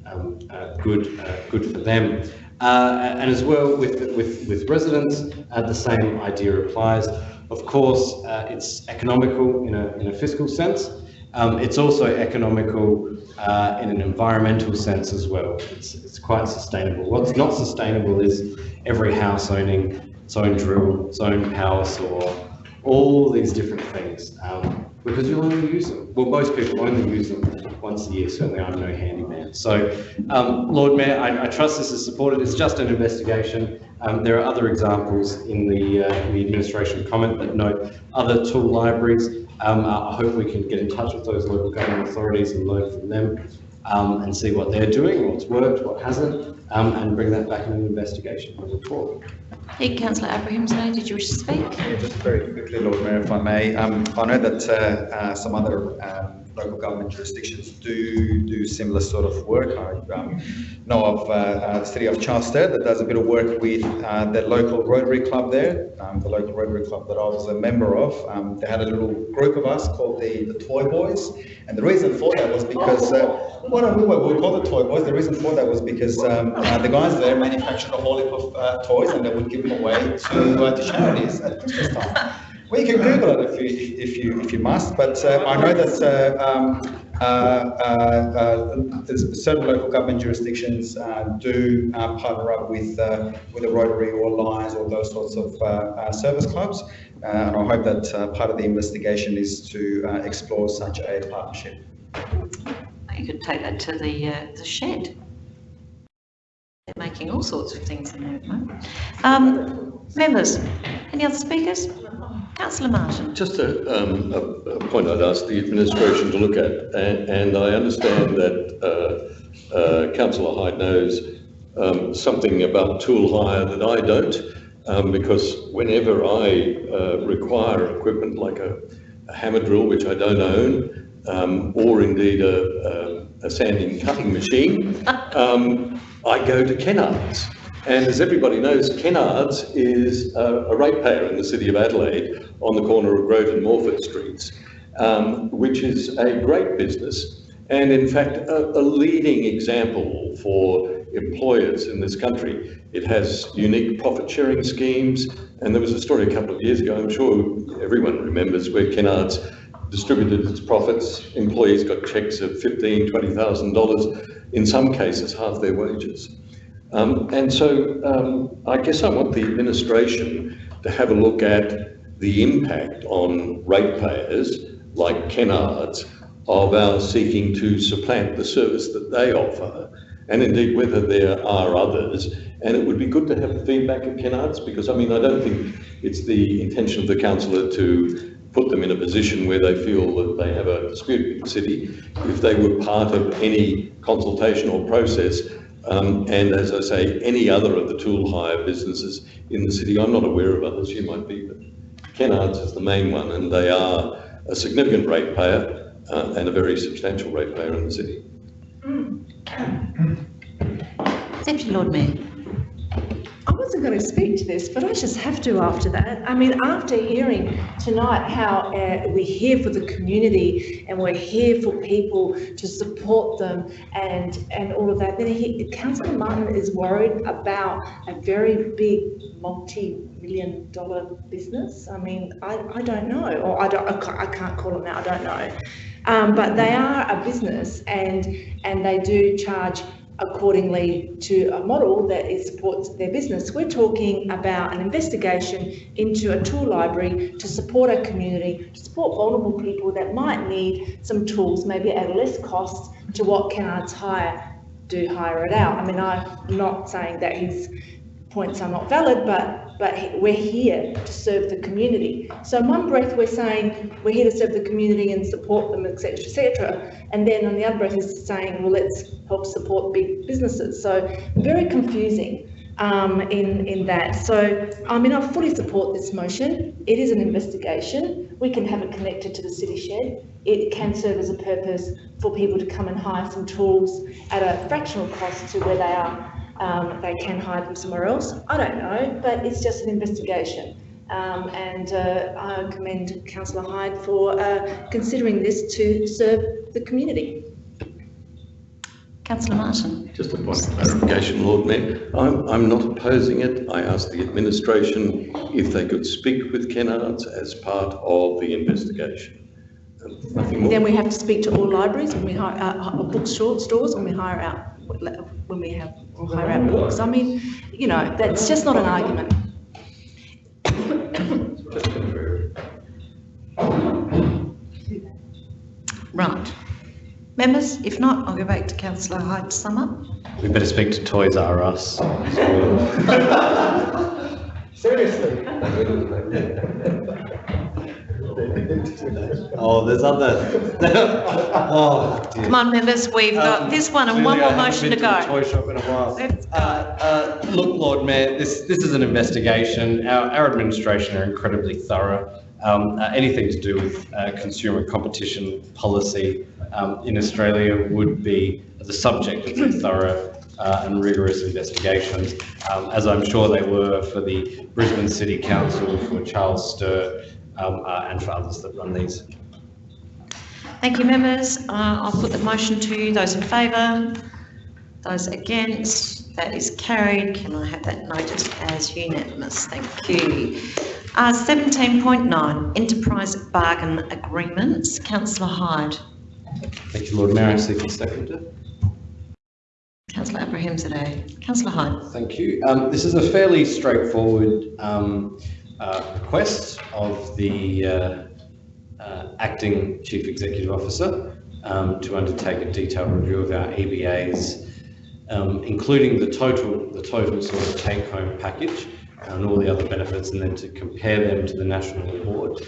um, uh, good, uh, good for them. Uh, and as well with, with, with residents, uh, the same idea applies. Of course, uh, it's economical in a, in a fiscal sense. Um, it's also economical uh, in an environmental sense as well. It's, it's quite sustainable. What's not sustainable is every house owning its own drill, its own power saw, all these different things. Um, because you only use them. Well, most people only use them once a year, certainly I'm no handyman. So, um, Lord Mayor, I, I, trust this is supported. It's just an investigation. Um, there are other examples in the, uh, in the administration comment that note other tool libraries. Um, I hope we can get in touch with those local government authorities and learn from them um, and see what they're doing, what's worked, what hasn't, um, and bring that back in an investigation and report. Hey, Councillor Abrahimzadeh, did you wish to speak? Yeah, just very quickly, Lord Mayor, if I may. Um, I know that uh, uh, some other um, local government jurisdictions do do similar sort of work. I um, know of uh, uh, the city of Charles Sturt that does a bit of work with uh, the local Rotary Club there, um, the local Rotary Club that I was a member of. Um, they had a little group of us called the, the Toy Boys, and the reason for that was because uh, what we were we called the Toy Boys. The reason for that was because um, uh, the guys there manufactured a whole heap of uh, toys, and they would give them away to to charities at Christmas time. Well, you can Google it if you if you if you must, but uh, I know that uh, um, uh, uh, uh certain local government jurisdictions uh, do partner up with with a Rotary or Lions or those sorts of service clubs, and I hope that part of the investigation is to explore such a partnership. You could take that to the the shed. They're making all sorts of things in there at the moment. Um, members, any other speakers? Councillor Martin. Just a, um, a, a, point I'd ask the administration to look at, and, and I understand that uh, uh, Councillor Hyde knows um, something about tool hire that I don't, um, because whenever I uh, require equipment like a, a, hammer drill, which I don't own, um, or indeed a, a, sanding cutting machine, um, I go to Kennards. And as everybody knows, Kennards is a, a ratepayer in the city of Adelaide on the corner of Grote and Morphett Streets, um, which is a great business and in fact a, a, leading example for employers in this country. It has unique profit sharing schemes and there was a story a couple of years ago, I'm sure everyone remembers, where Kennards distributed its profits, employees got checks of $15,000, $20,000, in some cases half their wages. Um, and so um, I guess I want the administration to have a look at the impact on ratepayers like Kennards of our seeking to supplant the service that they offer, and indeed whether there are others. And it would be good to have feedback of Kennards because I mean, I don't think it's the intention of the councillor to put them in a position where they feel that they have a dispute with the city. If they were part of any consultation or process, um, and as I say, any other of the tool hire businesses in the city, I'm not aware of others, you might be, but Kennards is the main one, and they are a significant ratepayer uh, and a very substantial ratepayer in the city. Deputy Lord Mayor. Wasn't going to speak to this, but I just have to after that. I mean, after hearing tonight how uh, we're here for the community and we're here for people to support them and and all of that, then he, Councillor Martin is worried about a very big multi-million dollar business. I mean, I, I don't know, or I, don't, I can't call them that, I don't know. Um, but they are a business and and they do charge accordingly to a model that supports their business. We're talking about an investigation into a tool library to support our community, to support vulnerable people that might need some tools, maybe at less cost to what can Kennards Hire do hire it out. I mean, I'm not saying that his points are not valid, but but we're here to serve the community. So in one breath, we're saying we're here to serve the community and support them, et cetera, et cetera. And then on the other breath is saying, well, let's help support big businesses. So very confusing um, in, in that. So, I mean, I fully support this motion. It is an investigation. We can have it connected to the city shed. It can serve as a purpose for people to come and hire some tools at a fractional cost to where they are um, they can hide them somewhere else. I don't know, but it's just an investigation. Um, and uh, I commend Councillor Hyde for uh, considering this to serve the community. Councillor Martin. Just a point of clarification, Lord Mayor. I'm, I'm not opposing it. I asked the administration if they could speak with Kennards as part of the investigation. Um, Nothing more. Then we have to speak to all libraries when we hire, uh, bookstore stores when we hire out when we have or hire out books. I mean, you know, that's just not an argument. Right. Members, if not, I'll go back to councillor Hyde to sum up. We better speak to Toys R Us. Seriously? Oh, there's other. Oh, dear. Come on, members, we've got Um, this one and one clearly more I haven't motion to been a go. toy shop in a while. Let's go. Uh, uh, Look, Lord Mayor, this, this is an investigation. Our, our administration are incredibly thorough. Um, uh, anything to do with uh, consumer competition policy um, in Australia would be the subject of very thorough uh, and rigorous investigations, um, as I'm sure they were for the Brisbane City Council, for Charles Sturt, um, uh, and for others that run these. Thank you, members. Uh, I'll put the motion to those in favour. Those against, that is carried. Can I have that noted as unanimous? Thank you. Uh, 17.9, Enterprise Bargain Agreements. Councillor Hyde. Thank you, Lord Mayor. I seek a seconder. Councillor Abrahimzadeh. Councillor Hyde. Thank you. Um, this is a fairly straightforward um, uh, request of the uh, uh, acting chief executive officer um, to undertake a detailed review of our EBAs, um, including the total, the total sort of take-home package and all the other benefits, and then to compare them to the national award.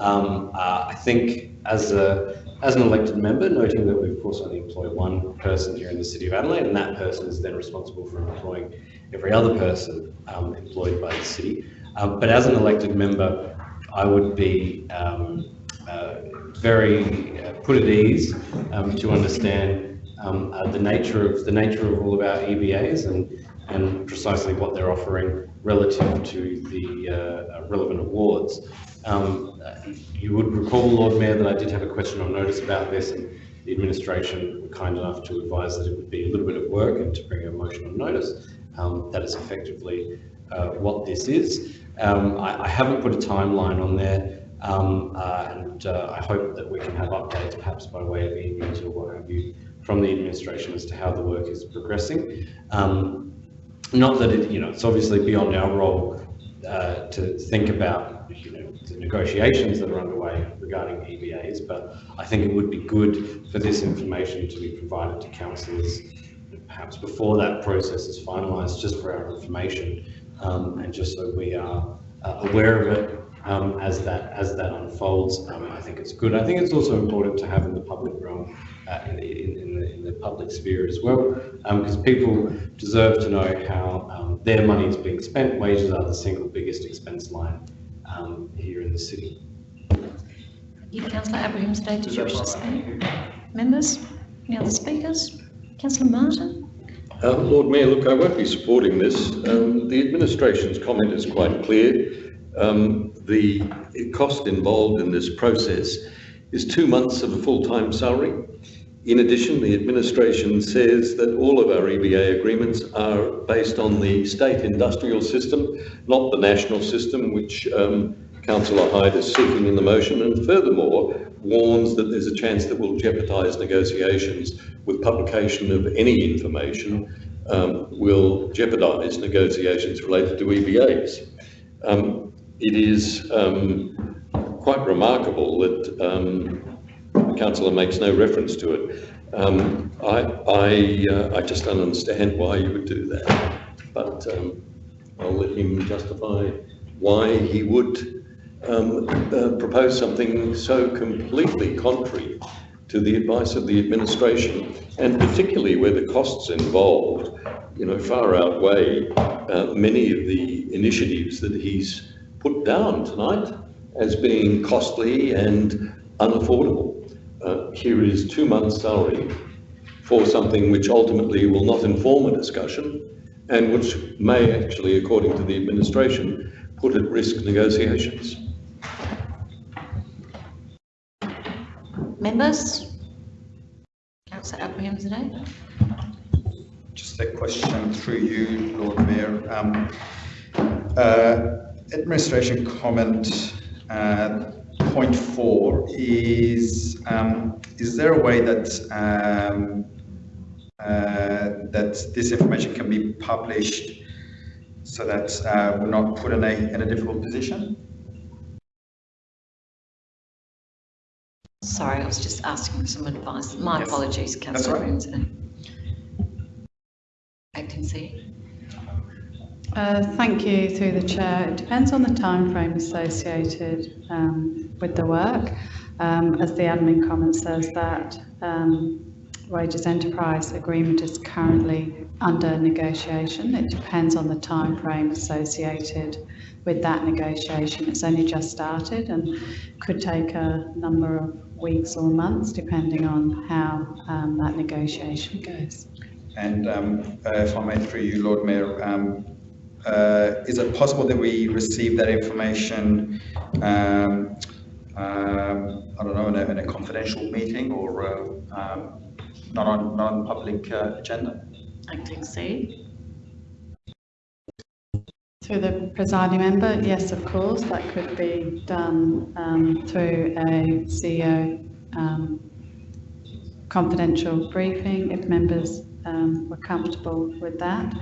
Um, uh, I think as a as an elected member, noting that we of course only employ one person here in the City of Adelaide, and that person is then responsible for employing every other person um, employed by the city. Um, but as an elected member, I would be um, uh, very uh, put at ease um, to understand um, uh, the nature of the nature of all of our EBAs and and precisely what they're offering relative to the uh, relevant awards. Um, uh, you would recall, Lord Mayor, that I did have a question on notice about this, and the administration were kind enough to advise that it would be a little bit of work and to bring a motion on notice. Um, that is effectively uh, what this is. Um, I, I, haven't put a timeline on there, um, uh, and uh, I hope that we can have updates, perhaps by way of emails or what have you, from the administration as to how the work is progressing. Um, not that it, you know, it's obviously beyond our role uh, to think about, you know, the negotiations that are underway regarding EBAs, but I think it would be good for this information to be provided to councillors perhaps before that process is finalised, just for our information, um, and just so we are uh, aware of it um, as that as that unfolds. Um, I think it's good. I think it's also important to have in the public realm, uh, in, the, in, in, the, in the public sphere as well, because people deserve to know how um, their money is being spent. Wages are the single biggest expense line um, here in the city. You, Councillor Abrahimzadeh, did you wish to speak? Members, any other speakers? Councillor Martin. Uh, Lord Mayor, look, I won't be supporting this. Um, the administration's comment is quite clear. Um, the cost involved in this process is two months of a full-time salary. In addition, the administration says that all of our EBA agreements are based on the state industrial system, not the national system, which um, Councillor Hyde is seeking in the motion. And furthermore, warns that there's a chance that will jeopardise negotiations with publication of any information um, will jeopardise negotiations related to EBAs. Um, it is um, quite remarkable that um, the councillor makes no reference to it. Um, I, I, uh, I just don't understand why you would do that, but um, I'll let him justify why he would um, uh, propose something so completely contrary to the advice of the administration, and particularly where the costs involved, you know, far outweigh uh, many of the initiatives that he's put down tonight as being costly and unaffordable. Uh, here is two months' salary for something which ultimately will not inform a discussion and which may actually, according to the administration, put at risk negotiations. Members? Councillor Abraham? Just a question through you, Lord Mayor. Um, uh, administration comment uh, point four is um, is there a way that um, uh, that this information can be published so that uh, we're not put in a in a difficult position? Sorry, I was just asking for some advice. My Yes. apologies, That's councillor all right. Abrahimzadeh. Acting CEO. Uh, Thank you, through the chair. It depends on the time frame associated um, with the work. Um, As the admin comment says, that um, wages enterprise agreement is currently under negotiation. It depends on the time frame associated with that negotiation. It's only just started and could take a number of weeks or months, depending on how um, that negotiation goes. And um, uh, if I may, through you, Lord Mayor, um, uh, is it possible that we receive that information, um, um, I don't know, in a, in a confidential meeting or uh, um, not on not on public uh, agenda? Acting CEO. Through the presiding member, yes, of course, that could be done um, through a CEO um, confidential briefing if members um, were comfortable with that.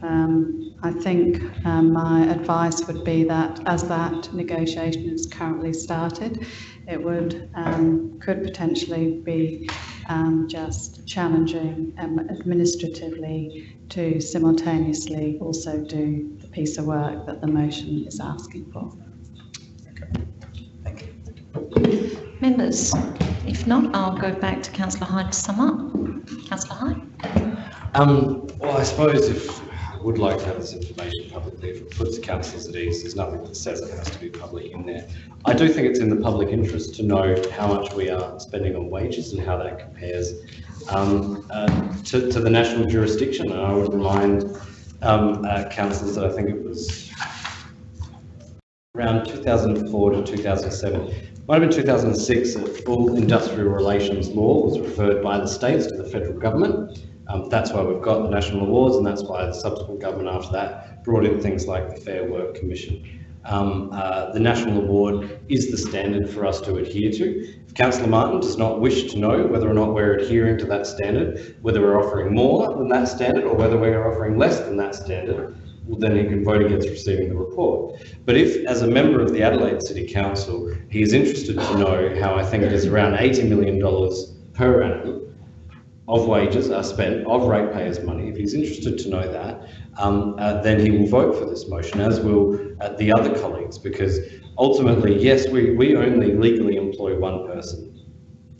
Um, I think um, my advice would be that as that negotiation is currently started, it would um, could potentially be just challenging administratively to simultaneously also do piece of work that the motion is asking for. Thank. Members, if not, I'll go back to councillor Hyde to sum up. Councillor Hyde? Um, well, I suppose if I would like to have this information publicly, if it puts councils at ease, there's nothing that says it has to be public in there. I do think it's in the public interest to know how much we are spending on wages and how that compares um, uh, to, to the national jurisdiction. And I would remind um, uh, councillors that I think it was around 2004 to 2007, might have been 2006, that full industrial relations law was referred by the states to the federal government. Um, that's why we've got the national awards, and that's why the subsequent government after that brought in things like the Fair Work Commission. Um, uh, the national award is the standard for us to adhere to. Councillor Martin does not wish to know whether or not we're adhering to that standard, whether we're offering more than that standard or whether we're offering less than that standard, well, then he can vote against receiving the report. But if, as a member of the Adelaide City Council, he is interested to know how I think it is around $80 million per annum of wages are spent, of ratepayers' money, if he's interested to know that, um, uh, then he will vote for this motion, as will uh, the other colleagues, because ultimately, yes, we, we only legally employ one person.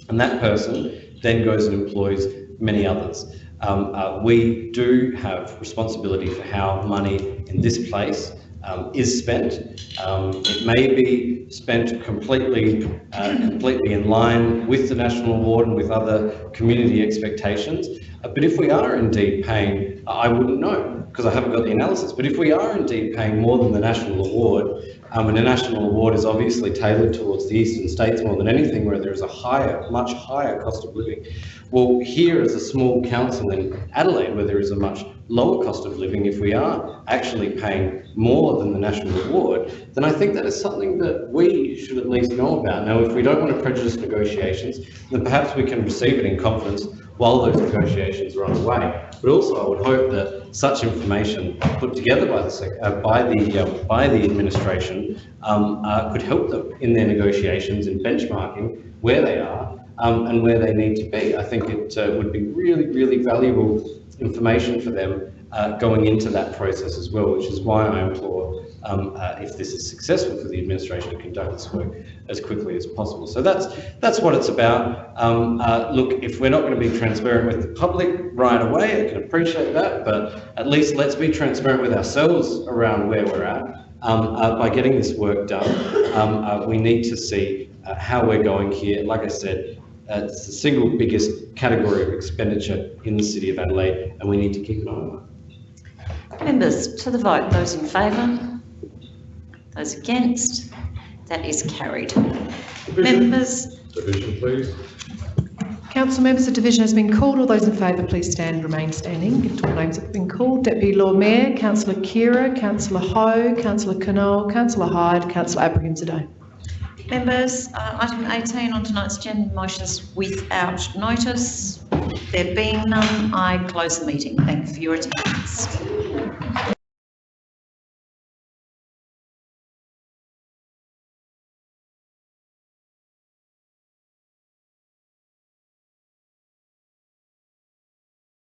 And that person then goes and employs many others. Um, uh, we do have responsibility for how money in this place um, is spent. Um, it may be spent completely, uh, completely in line with the national award and with other community expectations. Uh, but if we are indeed paying, I wouldn't know because I haven't got the analysis. But if we are indeed paying more than the national award, um, and the national award is obviously tailored towards the eastern states more than anything, where there is a higher, much higher cost of living. Well, here as a small council in Adelaide, where there is a much lower cost of living, if we are actually paying more than the national reward, then I think that is something that we should at least know about. Now, if we don't want to prejudice negotiations, then perhaps we can receive it in confidence while those negotiations are underway. But also, I would hope that such information put together by the uh, by the uh, by the administration um, uh, could help them in their negotiations in benchmarking where they are um, and where they need to be. I think it uh, would be really, really valuable information for them uh, going into that process as well, which is why I implore, um, uh, if this is successful for the administration, to conduct this work as quickly as possible. So that's that's what it's about. Um, uh, look, if we're not going to be transparent with the public right away, I can appreciate that, but at least let's be transparent with ourselves around where we're at. Um, uh, by getting this work done, um, uh, we need to see uh, how we're going here. Like I said, uh, it's the single biggest category of expenditure in the City of Adelaide, and we need to keep an eye on it. Members, to the vote, those in favour? Those against? That is carried. Members, Division, please. Council members, the division has been called. All those in favour, please stand and remain standing. If all names have been called. Deputy Lord Mayor, Councillor Khera, Councillor Hou, Councillor Knoll, Councillor Hyde, Councillor Abrahimzadeh. Members, uh, item 18 on tonight's agenda, motions without notice. There being none, I close the meeting. Thank you for your attendance.